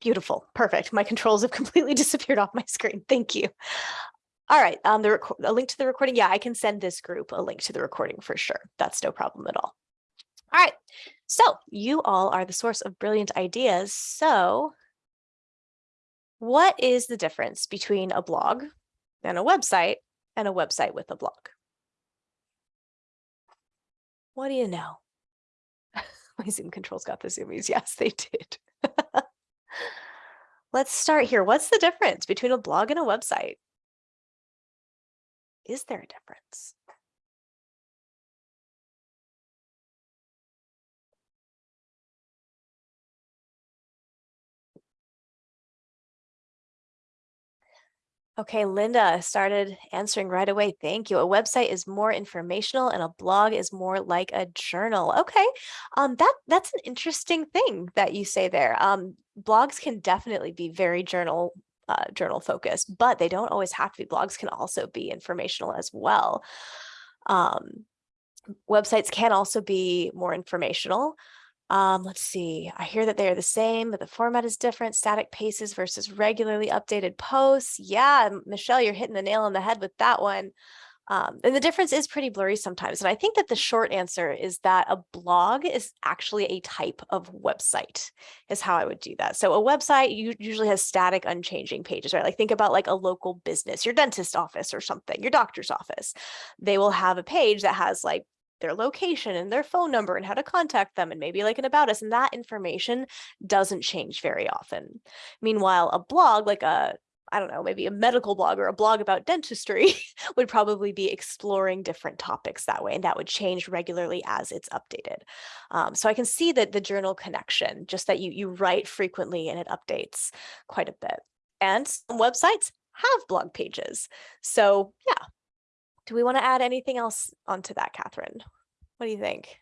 Beautiful. Perfect. My controls have completely disappeared off my screen. Thank you. All right. Um, the a link to the recording. Yeah, I can send this group a link to the recording for sure. That's no problem at all. All right. So you all are the source of brilliant ideas. So what is the difference between a blog and a website and a website with a blog? What do you know? My Zoom controls got the zoomies. Yes, they did. Let's start here. What's the difference between a blog and a website? Is there a difference? Okay, Linda started answering right away. Thank you. A website is more informational and a blog is more like a journal. Okay, um, that that's an interesting thing that you say there. Um, blogs can definitely be very journal uh, journal focused, but they don't always have to be. Blogs can also be informational as well. Um, websites can also be more informational. Um, let's see, I hear that they are the same, but the format is different, static paces versus regularly updated posts. Yeah, Michelle, you're hitting the nail on the head with that one. Um, and the difference is pretty blurry sometimes. And I think that the short answer is that a blog is actually a type of website is how I would do that. So a website usually has static unchanging pages, right? Like think about like a local business, your dentist office or something, your doctor's office. They will have a page that has like their location and their phone number and how to contact them and maybe like an about us and that information doesn't change very often. Meanwhile, a blog like a I don't know, maybe a medical blog or a blog about dentistry would probably be exploring different topics that way. And that would change regularly as it's updated. Um, so I can see that the journal connection, just that you, you write frequently and it updates quite a bit. And some websites have blog pages. So yeah, do we want to add anything else onto that, Catherine? What do you think?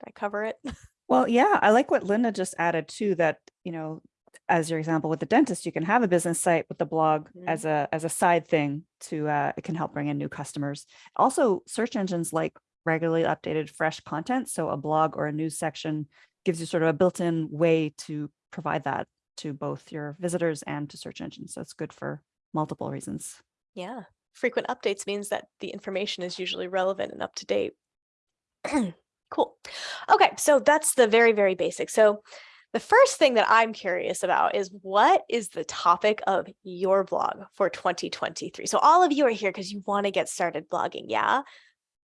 Did I cover it? Well, yeah, I like what Linda just added too, that, you know, as your example with the dentist, you can have a business site with the blog Mhm. as a as a side thing to uh, it can help bring in new customers. Also, search engines like regularly updated fresh content. So a blog or a news section gives you sort of a built-in way to provide that to both your visitors and to search engines. So it's good for multiple reasons. Yeah. Frequent updates means that the information is usually relevant and up to date. cool. Okay, so that's the very, very basic. So the first thing that I'm curious about is what is the topic of your blog for 2023? So all of you are here because you want to get started blogging, yeah?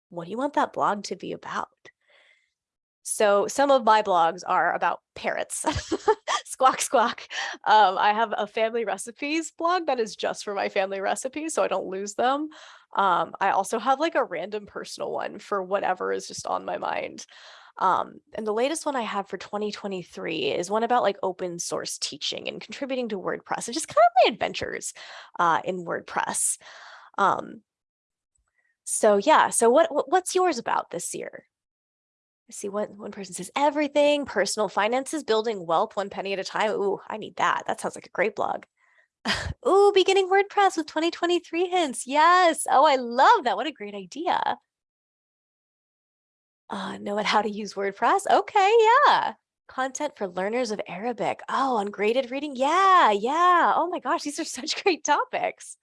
What do you want that blog to be about? So some of my blogs are about parrots. squawk, squawk. Um, I have a family recipes blog that is just for my family recipes, so I don't lose them. Um, I also have like a random personal one for whatever is just on my mind. Um, and the latest one I have for 2023 is one about like open source teaching and contributing to WordPress and just kind of my adventures uh, in WordPress. Um, so yeah, so what, what what's yours about this year? I see one, one person says everything, personal finances, building wealth one penny at a time. Ooh, I need that. That sounds like a great blog. Ooh, beginning WordPress with 2023 hints. Yes. Oh, I love that. What a great idea. Uh, know how to use WordPress. Okay, yeah. Content for learners of Arabic. Oh, ungraded reading. Yeah, yeah. Oh my gosh, these are such great topics.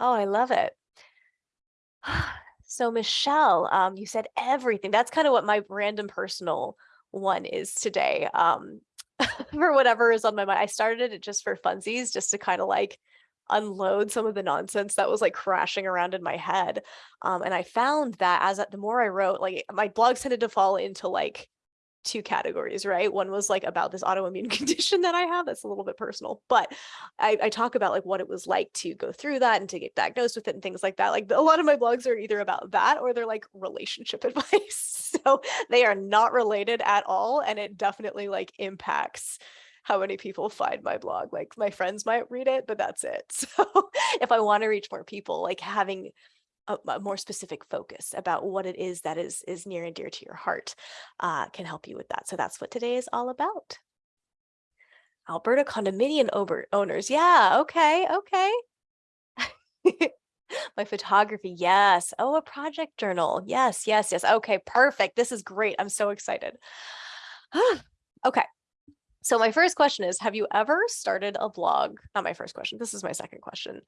Oh, I love it. So Michelle, um, you said everything. That's kind of what my random personal one is today. Um, for whatever is on my mind. I started it just for funsies, just to kind of like unload some of the nonsense that was like crashing around in my head. Um, and I found that as the more I wrote, like my blogs tended to fall into like two categories, right? One was like about this autoimmune condition that I have that's a little bit personal, but I, I, talk about like what it was like to go through that and to get diagnosed with it and things like that. Like a lot of my blogs are either about that or they're like relationship advice. so they are not related at all. And it definitely like impacts how many people find my blog. Like my friends might read it, but that's it. So if I want to reach more people, like having a, a, more specific focus about what it is that is is near and dear to your heart uh, can help you with that. So that's what today is all about. Alberta condominium over owners. Yeah, okay, okay. My photography, yes. Oh, a project journal. Yes, yes, yes. Okay, perfect. This is great. I'm so excited. okay, So my first question is, have you ever started a blog? Not my first question. This is my second question.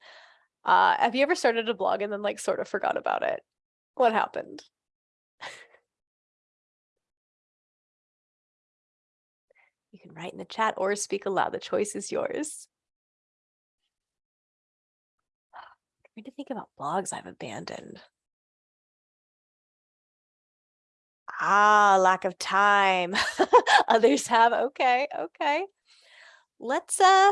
Uh, have you ever started a blog and then like sort of forgot about it? What happened? You can write in the chat or speak aloud. The choice is yours. Trying to think about blogs I've abandoned. Ah, lack of time. Others have. Okay, okay. Let's uh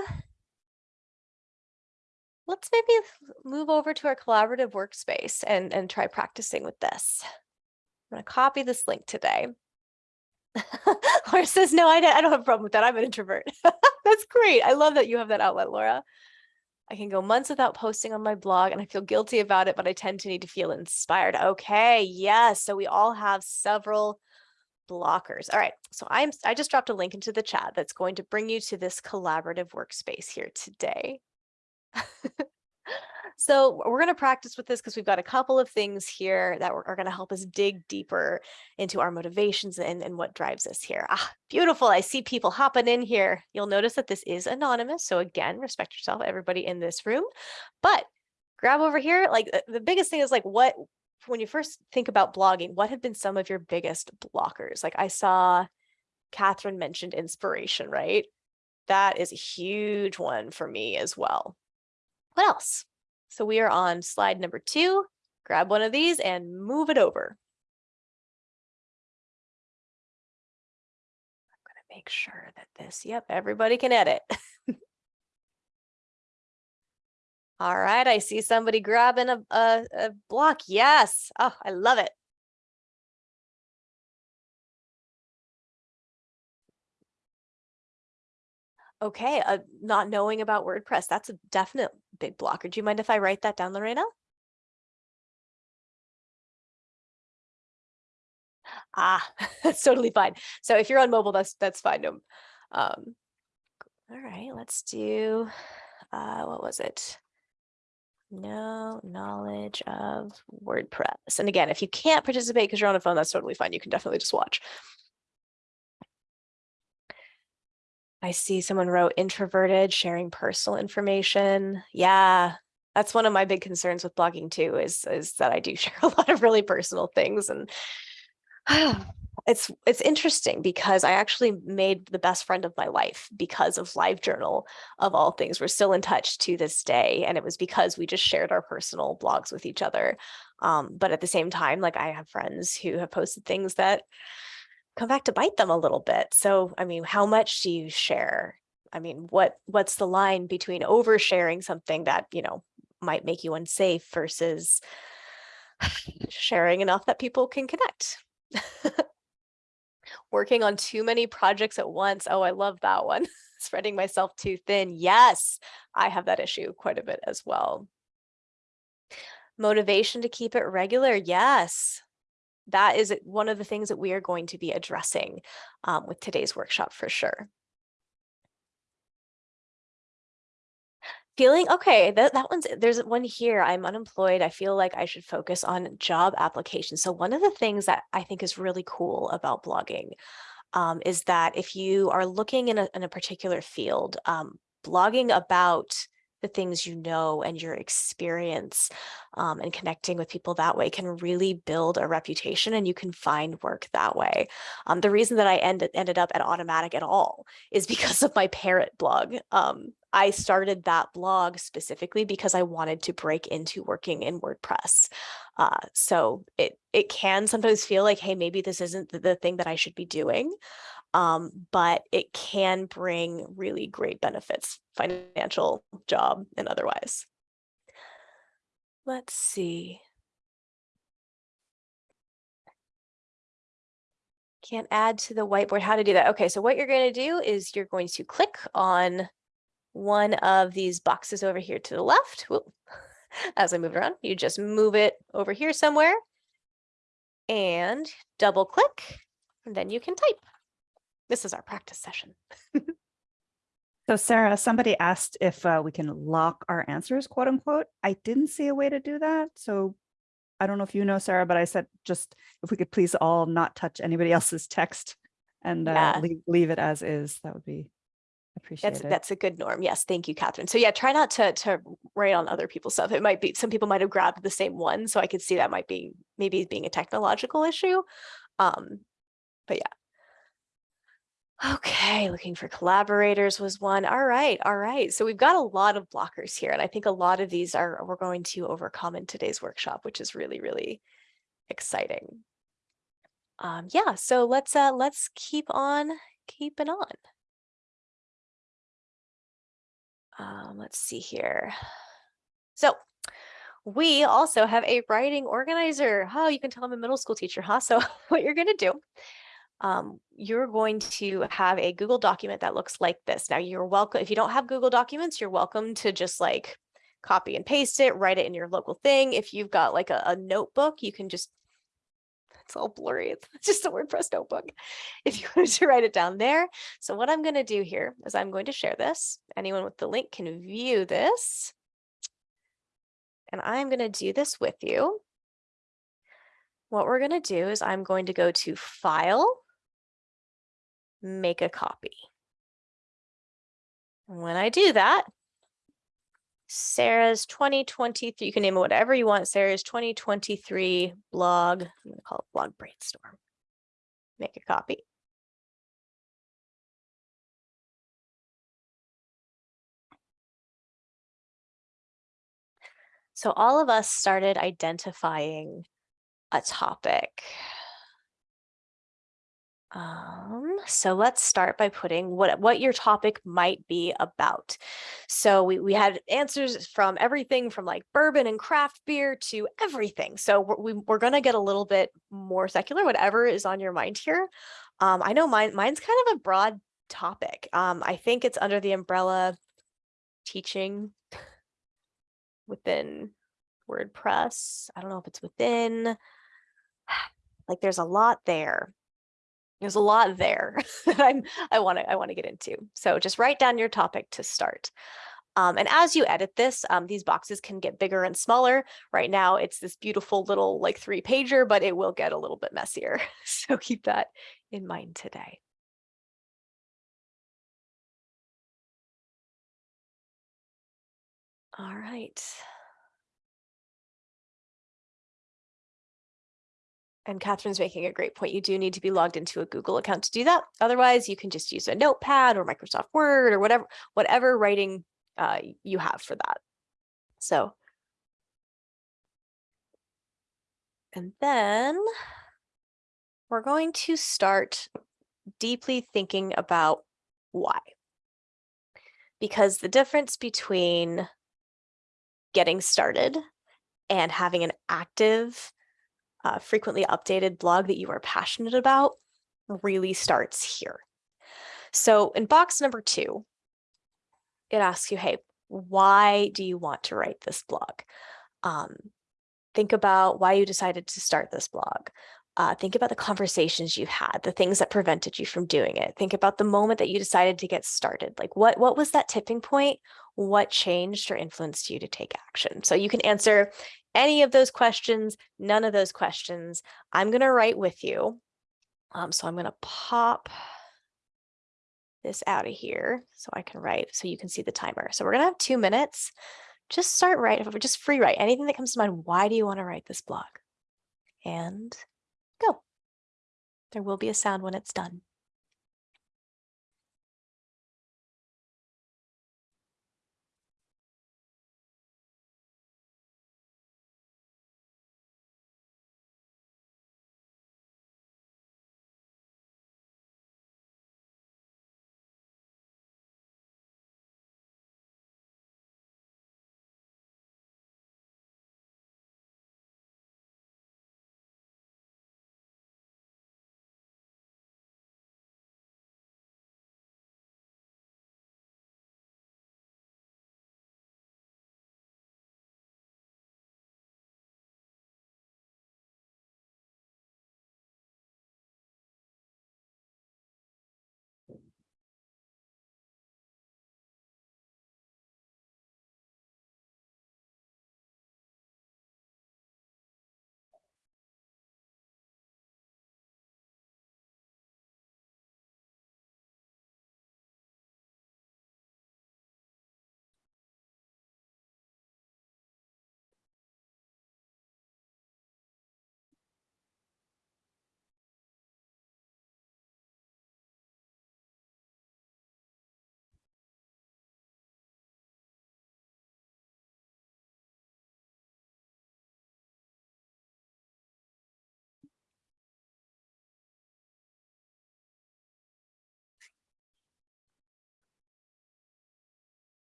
let's maybe move over to our collaborative workspace and and try practicing with this. I'm gonna copy this link today. Laura says, no, I don't, I don't have a problem with that. I'm an introvert. That's great. I love that you have that outlet, Laura. I can go months without posting on my blog and I feel guilty about it, but I tend to need to feel inspired. Okay, yes. So we all have several blockers. All right. So I'm I just dropped a link into the chat that's going to bring you to this collaborative workspace here today. So we're going to practice with this because we've got a couple of things here that are going to help us dig deeper into our motivations and, and what drives us here. Ah, beautiful. I see people hopping in here. You'll notice that this is anonymous. So again, respect yourself, everybody in this room. But grab over here. Like the- the biggest thing is like what, when you first think about blogging, what have been some of your biggest blockers? Like I saw Catherine mentioned inspiration, right? That is a huge one for me as well. What else? So we are on slide number two. Grab one of these and move it over. I'm going to make sure that this, yep, everybody can edit. All right, I see somebody grabbing a, a, a block. Yes. Oh, I love it. Okay, uh, not knowing about WordPress, that's a definite big blocker. Do you mind if I write that down, Lorena? Ah, that's totally fine. So if you're on mobile, that's that's fine. Um, all right, let's do, uh, what was it? No knowledge of WordPress. And again, if you can't participate because you're on a phone, that's totally fine. You can definitely just watch. I see someone wrote introverted, sharing personal information. Yeah, that's one of my big concerns with blogging too, is, is that I do share a lot of really personal things and it's it's interesting because I actually made the best friend of my life because of LiveJournal of all things. We're still in touch to this day. And it was because we just shared our personal blogs with each other. Um, but at the same time, like I have friends who have posted things that come back to bite them a little bit. So, I mean, how much do you share? I mean, what what's the line between oversharing something that, you know, might make you unsafe versus sharing enough that people can connect? Working on too many projects at once. Oh, I love that one. Spreading myself too thin. Yes, I have that issue quite a bit as well. Motivation to keep it regular. Yes, that is one of the things that we are going to be addressing um, with today's workshop for sure. Feeling okay, that, that one's, there's one here, I'm unemployed, I feel like I should focus on job applications. So one of the things that I think is really cool about blogging um, is that if you are looking in a, in a particular field, um, blogging about the things you know and your experience um, and connecting with people that way can really build a reputation and you can find work that way. Um, the reason that I ended, ended up at Automattic at all is because of my parrot blog. Um, I started that blog specifically because I wanted to break into working in WordPress. Uh, so it, it can sometimes feel like, hey, maybe this isn't the, the thing that I should be doing um, but it can bring really great benefits, financial, job, and otherwise. Let's see. Can't add to the whiteboard. How to do that? Okay, so what you're going to do is you're going to click on one of these boxes over here to the left. Whoop. As I move around, you just move it over here somewhere and double click, and then you can type. This is our practice session. So Sarah, somebody asked if uh, we can lock our answers, quote unquote. I didn't see a way to do that. So I don't know if you know, Sarah, but I said just if we could please all not touch anybody else's text and uh, Yeah. leave, leave it as is, that would be That's that's a good norm. Yes, thank you, Catherine. So yeah, try not to to write on other people's stuff. It might be some people might have grabbed the same one, so I could see that might be maybe being a technological issue. Um, but yeah. Okay, looking for collaborators was one. All right, all right. So we've got a lot of blockers here, and I think a lot of these are we're going to overcome in today's workshop, which is really, really exciting. Um, yeah, so let's uh let's keep on keeping on. Um, let's see here. So we also have a writing organizer. Oh, you can tell I'm a middle school teacher, huh? So what you're going to do, um, you're going to have a Google document that looks like this. Now you're welcome. If you don't have Google documents, you're welcome to just like copy and paste it, write it in your local thing. If you've got like a, a notebook, you can just it's all blurry. It's just a WordPress notebook. If you wanted to write it down there. So what I'm going to do here is I'm going to share this. Anyone with the link can view this. And I'm going to do this with you. What we're going to do is I'm going to go to File, Make a Copy. And when I do that, Sarah's 2023, you can name it whatever you want, Sarah's 2023 blog, I'm going to call it blog brainstorm. Make a copy. So all of us started identifying a topic. Um, so let's start by putting what, what your topic might be about. So we, we had answers from everything from like bourbon and craft beer to everything. So we're, we, we're going to get a little bit more secular, whatever is on your mind here. Um, I know mine, mine's kind of a broad topic. Um, I think it's under the umbrella teaching within WordPress. I don't know if it's within, like there's a lot there there's a lot there that I'm I want to I want to get into. So just write down your topic to start. Um, and as you edit this, um, these boxes can get bigger and smaller. Right now, it's this beautiful little like three pager, but it will get a little bit messier. So keep that in mind today. All right. And Catherine's making a great point. You do need to be logged into a Google account to do that. Otherwise, you can just use a notepad or Microsoft Word or whatever, whatever writing uh, you have for that. So, and then we're going to start deeply thinking about why. Because the difference between getting started and having an active uh, frequently updated blog that you are passionate about really starts here. So in box number two, it asks you, hey, why do you want to write this blog? Um, think about why you decided to start this blog. Uh, think about the conversations you've had, the things that prevented you from doing it. Think about the moment that you decided to get started. Like what, what was that tipping point? What changed or influenced you to take action? So you can answer any of those questions, none of those questions. I'm going to write with you. Um, so I'm going to pop this out of here so I can write so you can see the timer. So we're going to have two minutes. Just start writing, just free write anything that comes to mind. Why do you want to write this blog? And go. There will be a sound when it's done.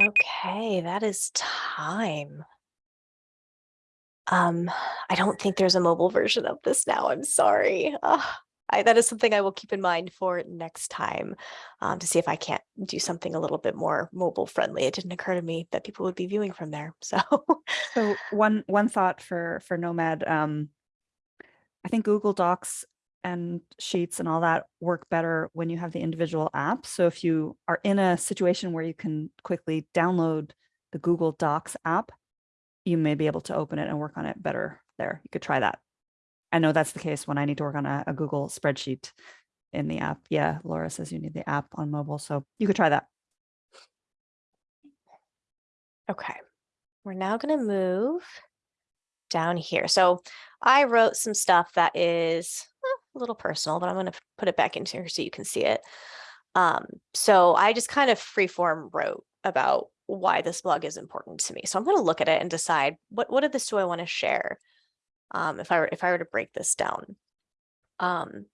Okay, that is time. Um, I don't think there's a mobile version of this now. I'm sorry. Ugh, I, that is something I will keep in mind for next time um, to see if I can't do something a little bit more mobile friendly. It didn't occur to me that people would be viewing from there. So So one one thought for for Nomad, um, I think Google Docs and Sheets and all that work better when you have the individual apps. So if you are in a situation where you can quickly download the Google Docs app, you may be able to open it and work on it better there. You could try that. I know that's the case when I need to work on a, a Google spreadsheet in the app. Yeah, Laura says you need the app on mobile, so you could try that. Okay, we're now going to move down here. So I wrote some stuff that is a little personal, but I'm going to put it back into here so you can see it. Um, so I just kind of freeform wrote about why this blog is important to me. So I'm going to look at it and decide what what of this do I want to share? Um, if I were if I were to break this down. Um,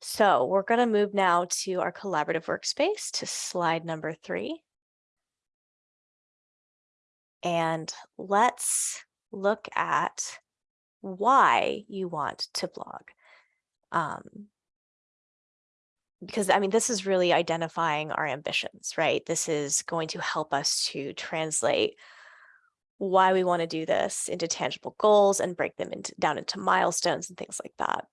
so we're going to move now to our collaborative workspace to slide number three. And let's look at why you want to blog. Um, because I mean, this is really identifying our ambitions, right? This is going to help us to translate why we want to do this into tangible goals and break them into, down into milestones and things like that.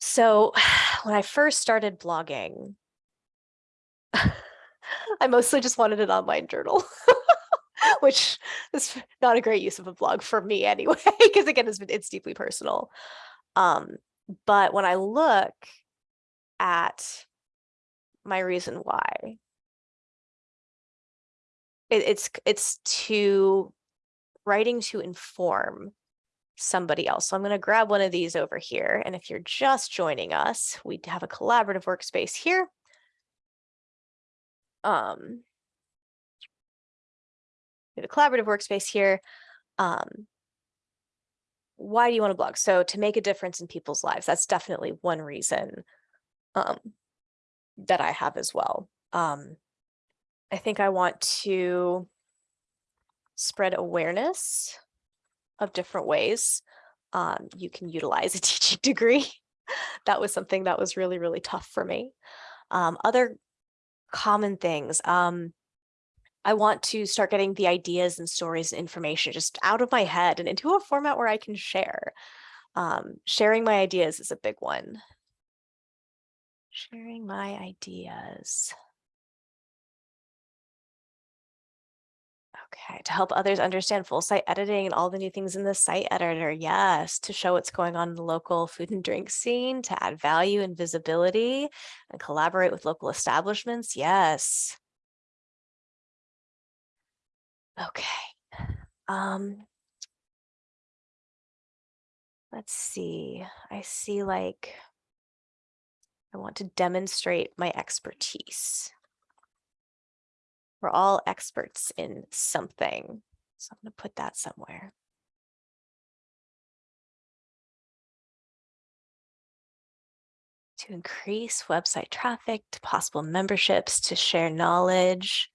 So when I first started blogging, I mostly just wanted an online journal. which is not a great use of a blog for me anyway, because again, it's, it's deeply personal. Um, but when I look at my reason why, it, it's it's to writing to inform somebody else. So I'm going to grab one of these over here. And if you're just joining us, we have a collaborative workspace here. Um, we have a collaborative workspace here. Um, why do you want to blog? So to make a difference in people's lives, that's definitely one reason um, that I have as well. Um, I think I want to spread awareness of different ways um, you can utilize a teaching degree. that was something that was really, really tough for me. Um, other common things, um, I want to start getting the ideas and stories and information just out of my head and into a format where I can share. Um, sharing my ideas is a big one. Sharing my ideas. Okay, to help others understand full site editing and all the new things in the site editor. Yes, to show what's going on in the local food and drink scene, to add value and visibility and collaborate with local establishments. Yes. Okay. Um, let's see. I see like I want to demonstrate my expertise. We're all experts in something. So I'm going to put that somewhere. To increase website traffic, to possible memberships, to share knowledge,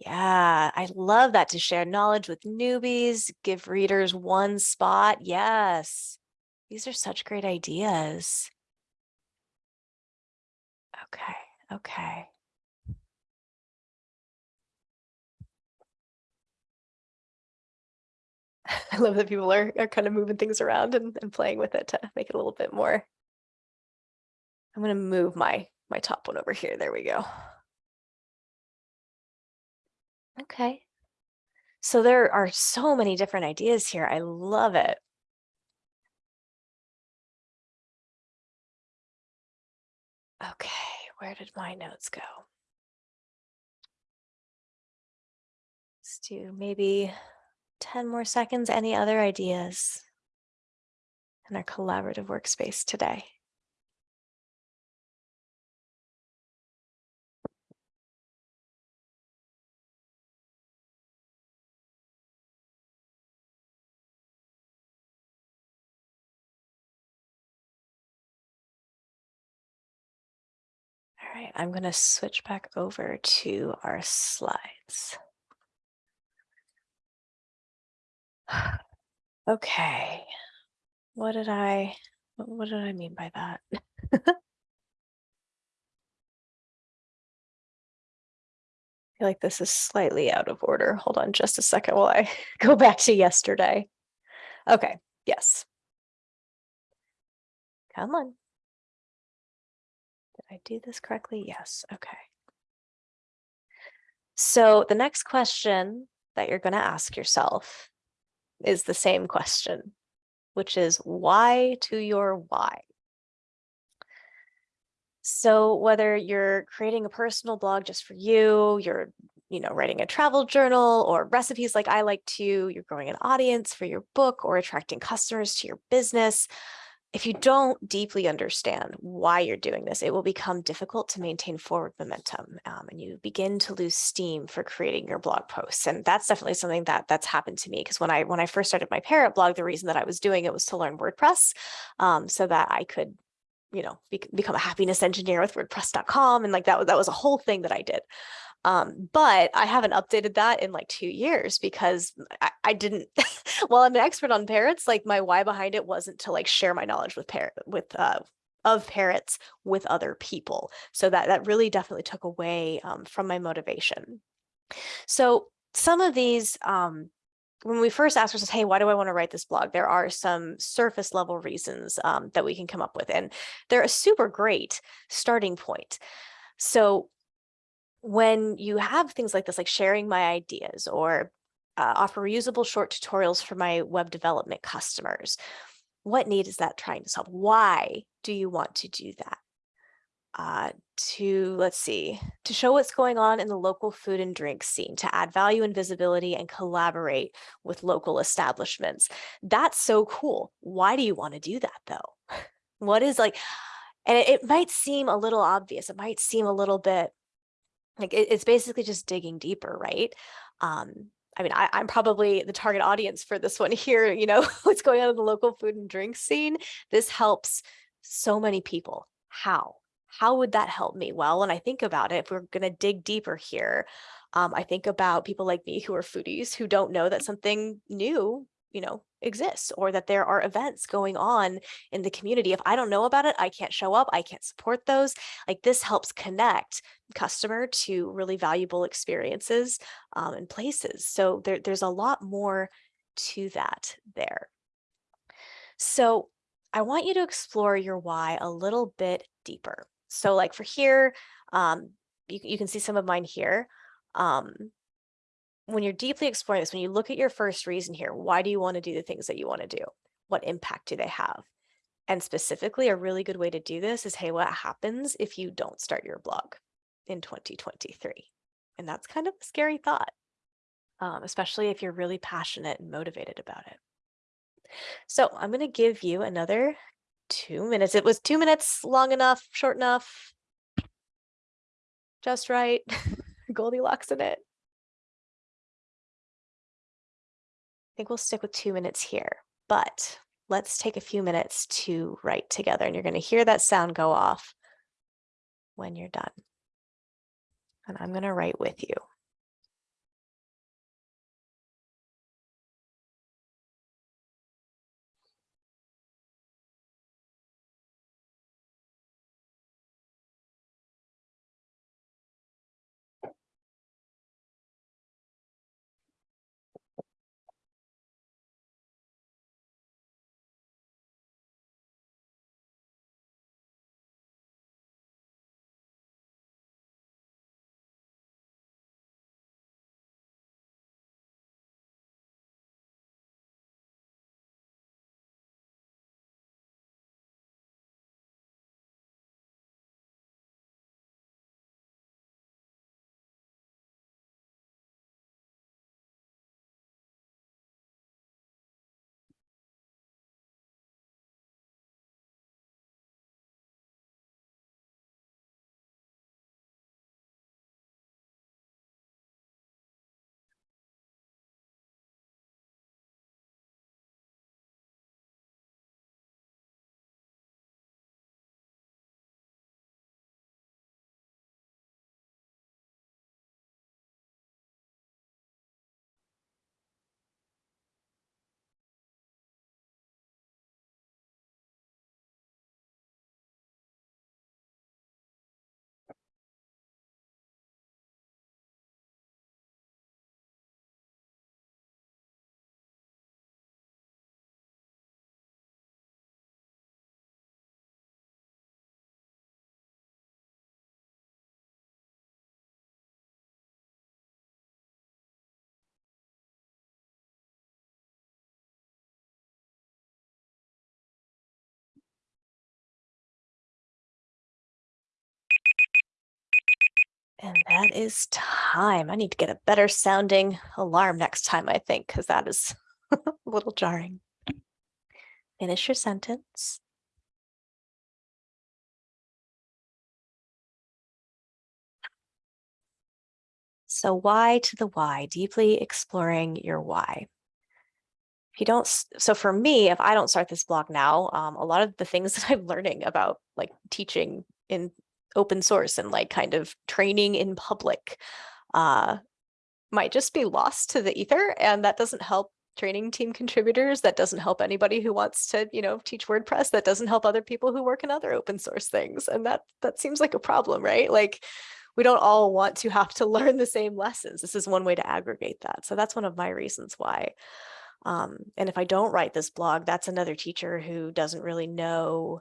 yeah, I love that to share knowledge with newbies, give readers one spot. Yes, these are such great ideas. Okay, okay. I love that people are, are kind of moving things around and, and playing with it to make it a little bit more. I'm going to move my my top one over here. There we go. Okay. So there are so many different ideas here. I love it. Okay, where did my notes go? Let's do maybe 10 more seconds. Any other ideas in our collaborative workspace today? All right, I'm going to switch back over to our slides. Okay, what did I, what did I mean by that? I feel like this is slightly out of order. Hold on just a second while I go back to yesterday. Okay, yes. Come on. I do this correctly? Yes, okay. So the next question that you're going to ask yourself is the same question, which is why to your why? So whether you're creating a personal blog just for you, you're you know, writing a travel journal or recipes like I like to, you're growing an audience for your book or attracting customers to your business. If you don't deeply understand why you're doing this, it will become difficult to maintain forward momentum um, and you begin to lose steam for creating your blog posts. And that's definitely something that that's happened to me because when I when I first started my parrot blog, the reason that I was doing it was to learn WordPress um, so that I could you know, be, become a happiness engineer with WordPress.com. And like that, that was a whole thing that I did. Um, but I haven't updated that in like two years because I, I didn't, well, I'm an expert on parrots. Like my why behind it wasn't to like share my knowledge with parrot, with, uh, of parrots with other people. So that, that really definitely took away um, from my motivation. So some of these, um, when we first asked ourselves, hey, why do I want to write this blog? There are some surface level reasons um, that we can come up with, and they're a super great starting point. So when you have things like this, like sharing my ideas or uh, offer reusable short tutorials for my web development customers, what need is that trying to solve? Why do you want to do that? Uh, to, let's see, to show what's going on in the local food and drink scene, to add value and visibility and collaborate with local establishments. That's so cool. Why do you want to do that though? What is like, and it, it might seem a little obvious. It might seem a little bit like it, it's basically just digging deeper, right? Um, I mean, I, I'm probably the target audience for this one here, you know, what's going on in the local food and drink scene. This helps so many people. How? How would that help me? Well, when I think about it, if we're going to dig deeper here, um, I think about people like me who are foodies who don't know that something new you know, exists or that there are events going on in the community. If I don't know about it, I can't show up, I can't support those. Like this helps connect customer to really valuable experiences um, and places. So there, there's a lot more to that there. So I want you to explore your why a little bit deeper. So like for here, um, you, you can see some of mine here. Um, when you're deeply exploring this, when you look at your first reason here, why do you want to do the things that you want to do? What impact do they have? And specifically, a really good way to do this is, hey, what happens if you don't start your blog in 2023? And that's kind of a scary thought, um, especially if you're really passionate and motivated about it. So I'm going to give you another two minutes. It was two minutes long enough, short enough, just right, Goldilocks in it. Think we'll stick with two minutes here, but let's take a few minutes to write together and you're going to hear that sound go off when you're done. And I'm going to write with you. And that is time. I need to get a better sounding alarm next time, I think, because that is a little jarring. Finish your sentence. So why to the why, deeply exploring your why. If you don't, so for me, if I don't start this blog now, um, a lot of the things that I'm learning about like teaching in open source and like kind of training in public uh, might just be lost to the ether and that doesn't help training team contributors that doesn't help anybody who wants to you know teach wordpress that doesn't help other people who work in other open source things and that that seems like a problem right? Like we don't all want to have to learn the same lessons. This is one way to aggregate that so that's one of my reasons why um, and if i don't write this blog that's another teacher who doesn't really know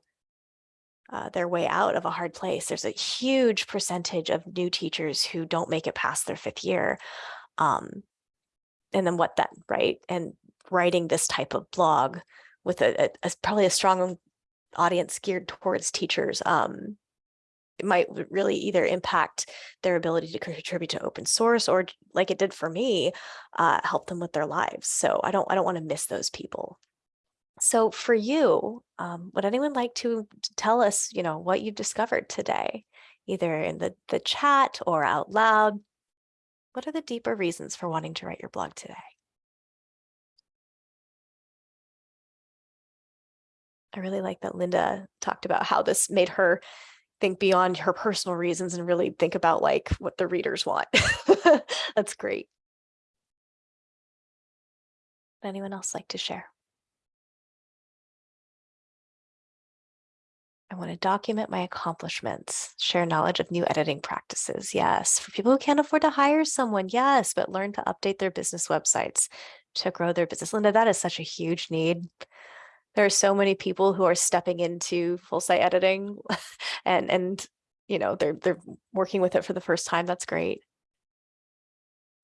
uh, their way out of a hard place. There's a huge percentage of new teachers who don't make it past their fifth year. Um, and then what then, right? And writing this type of blog with a, a- a- probably a strong audience geared towards teachers, um, it might really either impact their ability to contribute to open source or like it did for me, uh, help them with their lives. So I don't, I don't want to miss those people. So for you, um, would anyone like to tell us, you know, what you've discovered today, either in the, the chat or out loud? What are the deeper reasons for wanting to write your blog today? I really like that Linda talked about how this made her think beyond her personal reasons and really think about like what the readers want. That's great. Would Anyone else like to share? I want to document my accomplishments, share knowledge of new editing practices. Yes. For people who can't afford to hire someone, yes, but learn to update their business websites to grow their business. Linda, that is such a huge need. There are so many people who are stepping into full site editing and and you know they're they're working with it for the first time. That's great.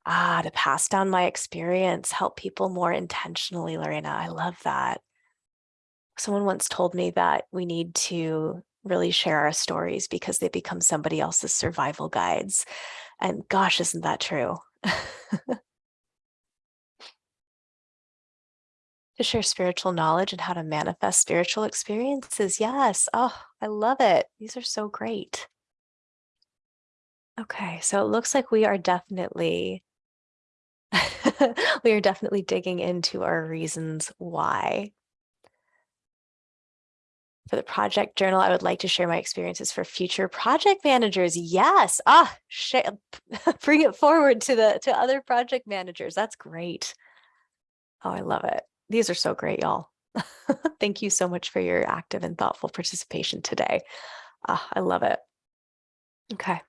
Ah, to pass down my experience, help people more intentionally, Lorena. I love that someone once told me that we need to really share our stories because they become somebody else's survival guides. And gosh, isn't that true? to share spiritual knowledge and how to manifest spiritual experiences. Yes. Oh, I love it. These are so great. Okay, so it looks like we are definitely we are definitely digging into our reasons why for the project journal, I would like to share my experiences for future project managers. Yes. Ah, bring it forward to the to other project managers. That's great. Oh, I love it. These are so great, y'all. Thank you so much for your active and thoughtful participation today. Ah, I love it. Okay.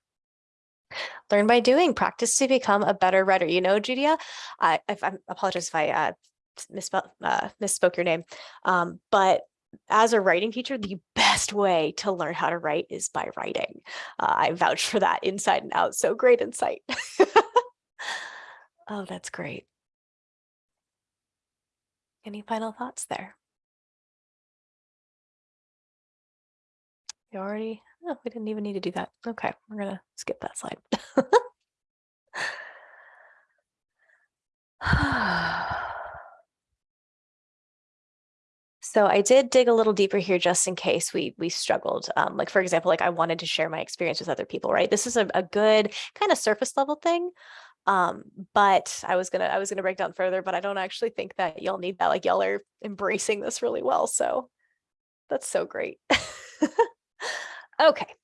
Learn by doing, practice to become a better writer. You know, Judia, I, if I apologize if I uh, misspell, uh, misspoke your name, um, but as a writing teacher, the best way to learn how to write is by writing. Uh, I vouch for that inside and out. So great insight. oh, that's great. Any final thoughts there? You already, oh, we didn't even need to do that. Okay, we're gonna skip that slide. So I did dig a little deeper here just in case we we struggled. Um, like for example, like I wanted to share my experience with other people, right? This is a, a good kind of surface level thing. Um, but I was gonna I was gonna break down further, but I don't actually think that y'all need that. Like y'all are embracing this really well. So that's so great. okay,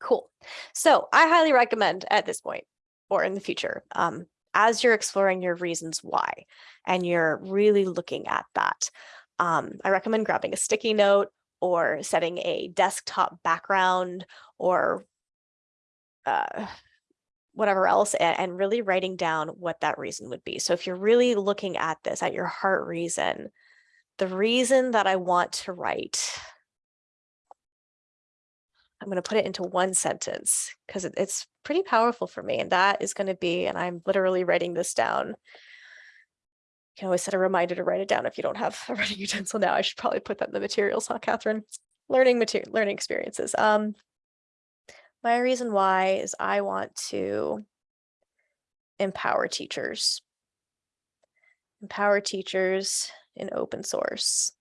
cool. So I highly recommend at this point or in the future, um, as you're exploring your reasons why, and you're really looking at that, um, I recommend grabbing a sticky note or setting a desktop background or uh, whatever else and, really writing down what that reason would be. So if you're really looking at this at your heart reason, the reason that I want to write, I'm going to put it into one sentence because it, it's pretty powerful for me. And that is going to be, and I'm literally writing this down can always set a reminder to write it down if you don't have a writing utensil now. I should probably put that in the materials, huh, Catherine? Learning material, learning experiences. Um, My reason why is I want to empower teachers. Empower teachers in open source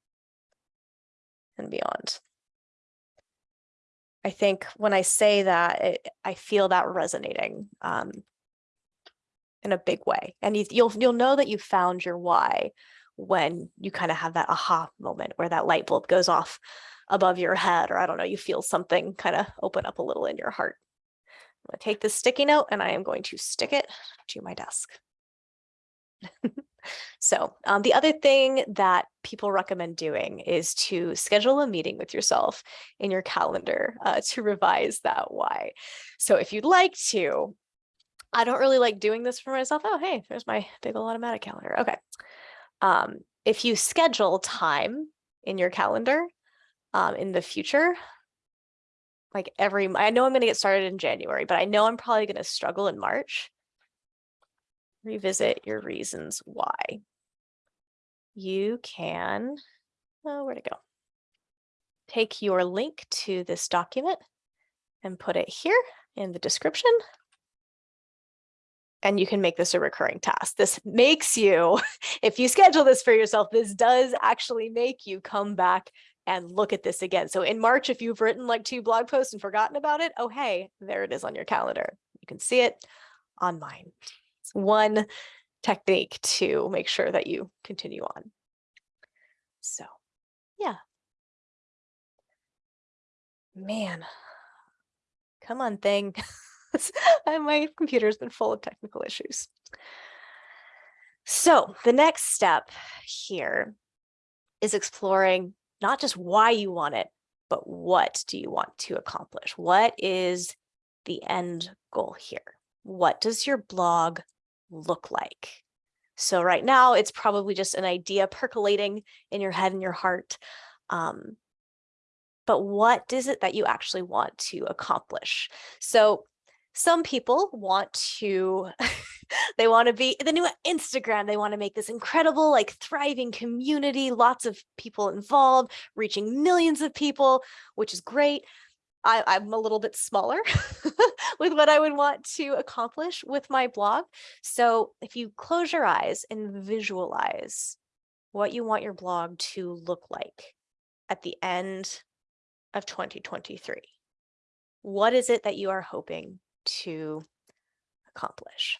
and beyond. I think when I say that, it, I feel that resonating um, in a big way. And you, you'll you'll know that you found your why when you kind of have that aha moment where that light bulb goes off above your head, or I don't know, you feel something kind of open up a little in your heart. I'm going to take this sticky note and I am going to stick it to my desk. so um, the other thing that people recommend doing is to schedule a meeting with yourself in your calendar uh, to revise that why. So if you'd like to, I don't really like doing this for myself. Oh, hey, there's my big old Automattic calendar. Okay. Um, if you schedule time in your calendar um, in the future, like every, I know I'm going to get started in January, but I know I'm probably going to struggle in March. Revisit your reasons why. You can, oh, where to go? Take your link to this document and put it here in the description and you can make this a recurring task. This makes you, if you schedule this for yourself, this does actually make you come back and look at this again. So in March, if you've written like two blog posts and forgotten about it, oh, hey, there it is on your calendar. You can see it on mine. It's one technique to make sure that you continue on. So yeah. Man, come on thing. and my computer's been full of technical issues. So the next step here is exploring not just why you want it, but what do you want to accomplish? What is the end goal here? What does your blog look like? So right now it's probably just an idea percolating in your head and your heart. Um, but what is it that you actually want to accomplish? So some people want to they want to be the new instagram they want to make this incredible like thriving community lots of people involved reaching millions of people which is great. I, i'm a little bit smaller with what i would want to accomplish with my blog. So if you close your eyes and visualize what you want your blog to look like at the end of 2023 what is it that you are hoping to accomplish?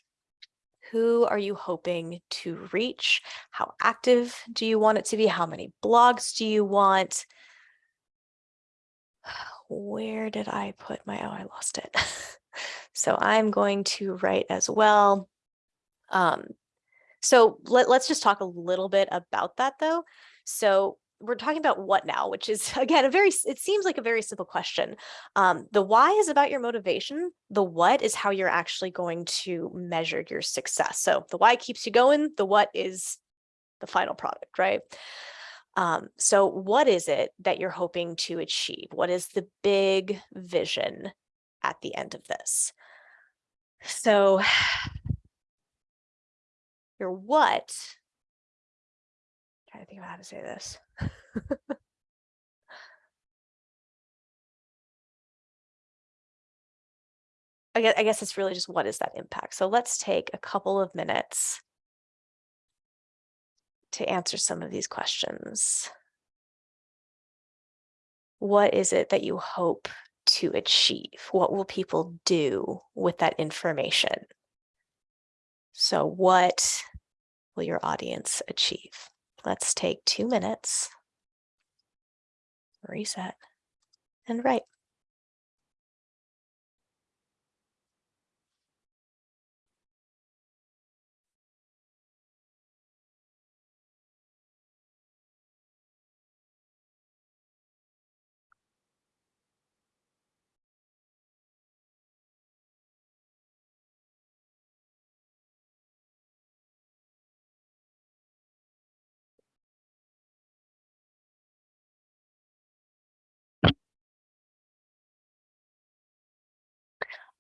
Who are you hoping to reach? How active do you want it to be? How many blogs do you want? Where did I put my, oh, I lost it. so I'm going to write as well. Um, so let, let's just talk a little bit about that though. So we're talking about what now, which is again, a very, it seems like a very simple question. Um, the why is about your motivation. The what is how you're actually going to measure your success. So the why keeps you going. The what is the final product, right? Um, so what is it that you're hoping to achieve? What is the big vision at the end of this? So your what trying to think of how to say this. I guess, I guess it's really just what is that impact? So let's take a couple of minutes to answer some of these questions. What is it that you hope to achieve? What will people do with that information? So what will your audience achieve? Let's take two minutes, reset, and write.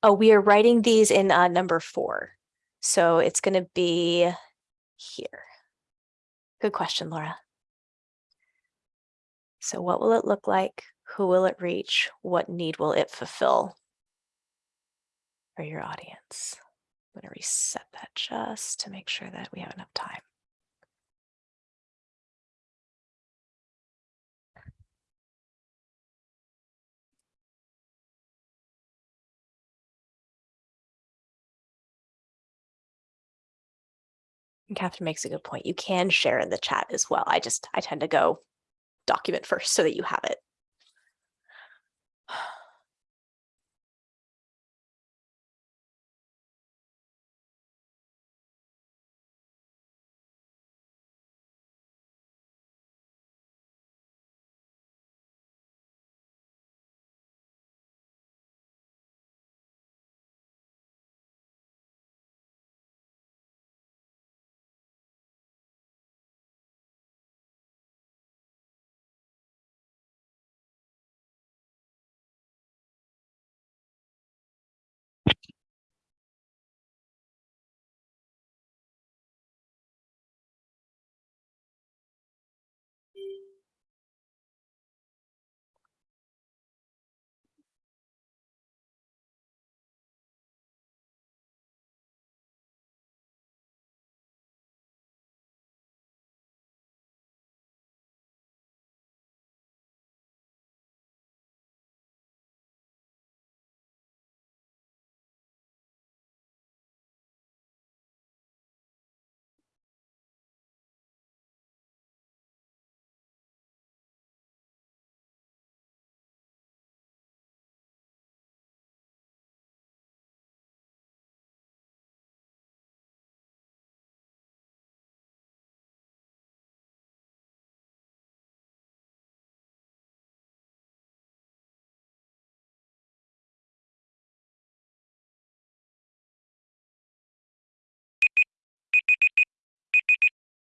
Oh, we are writing these in uh, number four. So it's going to be here. Good question, Laura. So what will it look like? Who will it reach? What need will it fulfill? for your audience. I'm going to reset that just to make sure that we have enough time. Catherine makes a good point. You can share in the chat as well. I just, I tend to go document first so that you have it.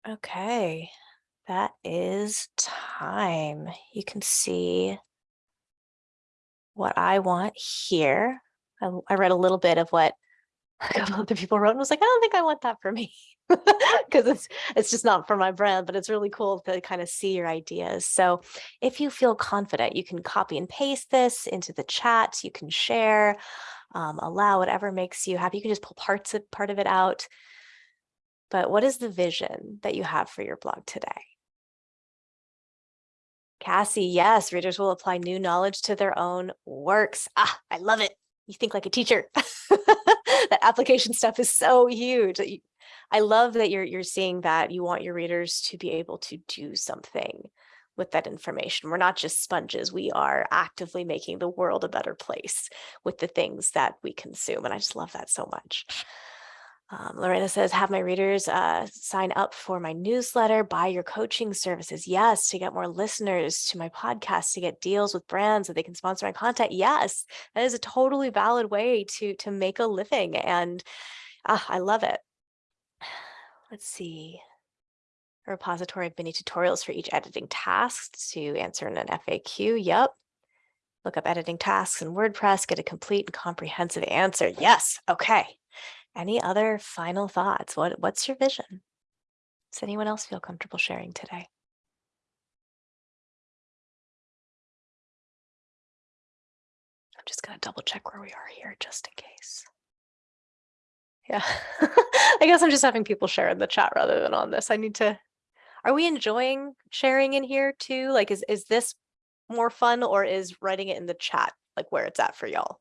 Okay, that is time. You can see what I want here. I, I read a little bit of what a couple other people wrote and was like, I don't think I want that for me because it's it's just not for my brand, but it's really cool to kind of see your ideas. So if you feel confident, you can copy and paste this into the chat. You can share, um, allow whatever makes you happy. You can just pull parts of part of it out. But what is the vision that you have for your blog today? Cassie, yes, readers will apply new knowledge to their own works. Ah, I love it. You think like a teacher. that application stuff is so huge. I love that you're you're seeing that you want your readers to be able to do something with that information. We're not just sponges. We are actively making the world a better place with the things that we consume. And I just love that so much. Um, Lorena says, have my readers uh, sign up for my newsletter, buy your coaching services. Yes, to get more listeners to my podcast, to get deals with brands that they can sponsor my content. Yes, that is a totally valid way to, to make a living. And uh, I love it. Let's see. A repository of mini tutorials for each editing task to answer in an FAQ. Yep. Look up editing tasks in WordPress, get a complete and comprehensive answer. Yes. Okay. Any other final thoughts? What, what's your vision? Does anyone else feel comfortable sharing today? I'm just going to double check where we are here just in case. Yeah, I guess I'm just having people share in the chat rather than on this. I need to, are we enjoying sharing in here too? Like, is, is this more fun or is writing it in the chat like where it's at for y'all?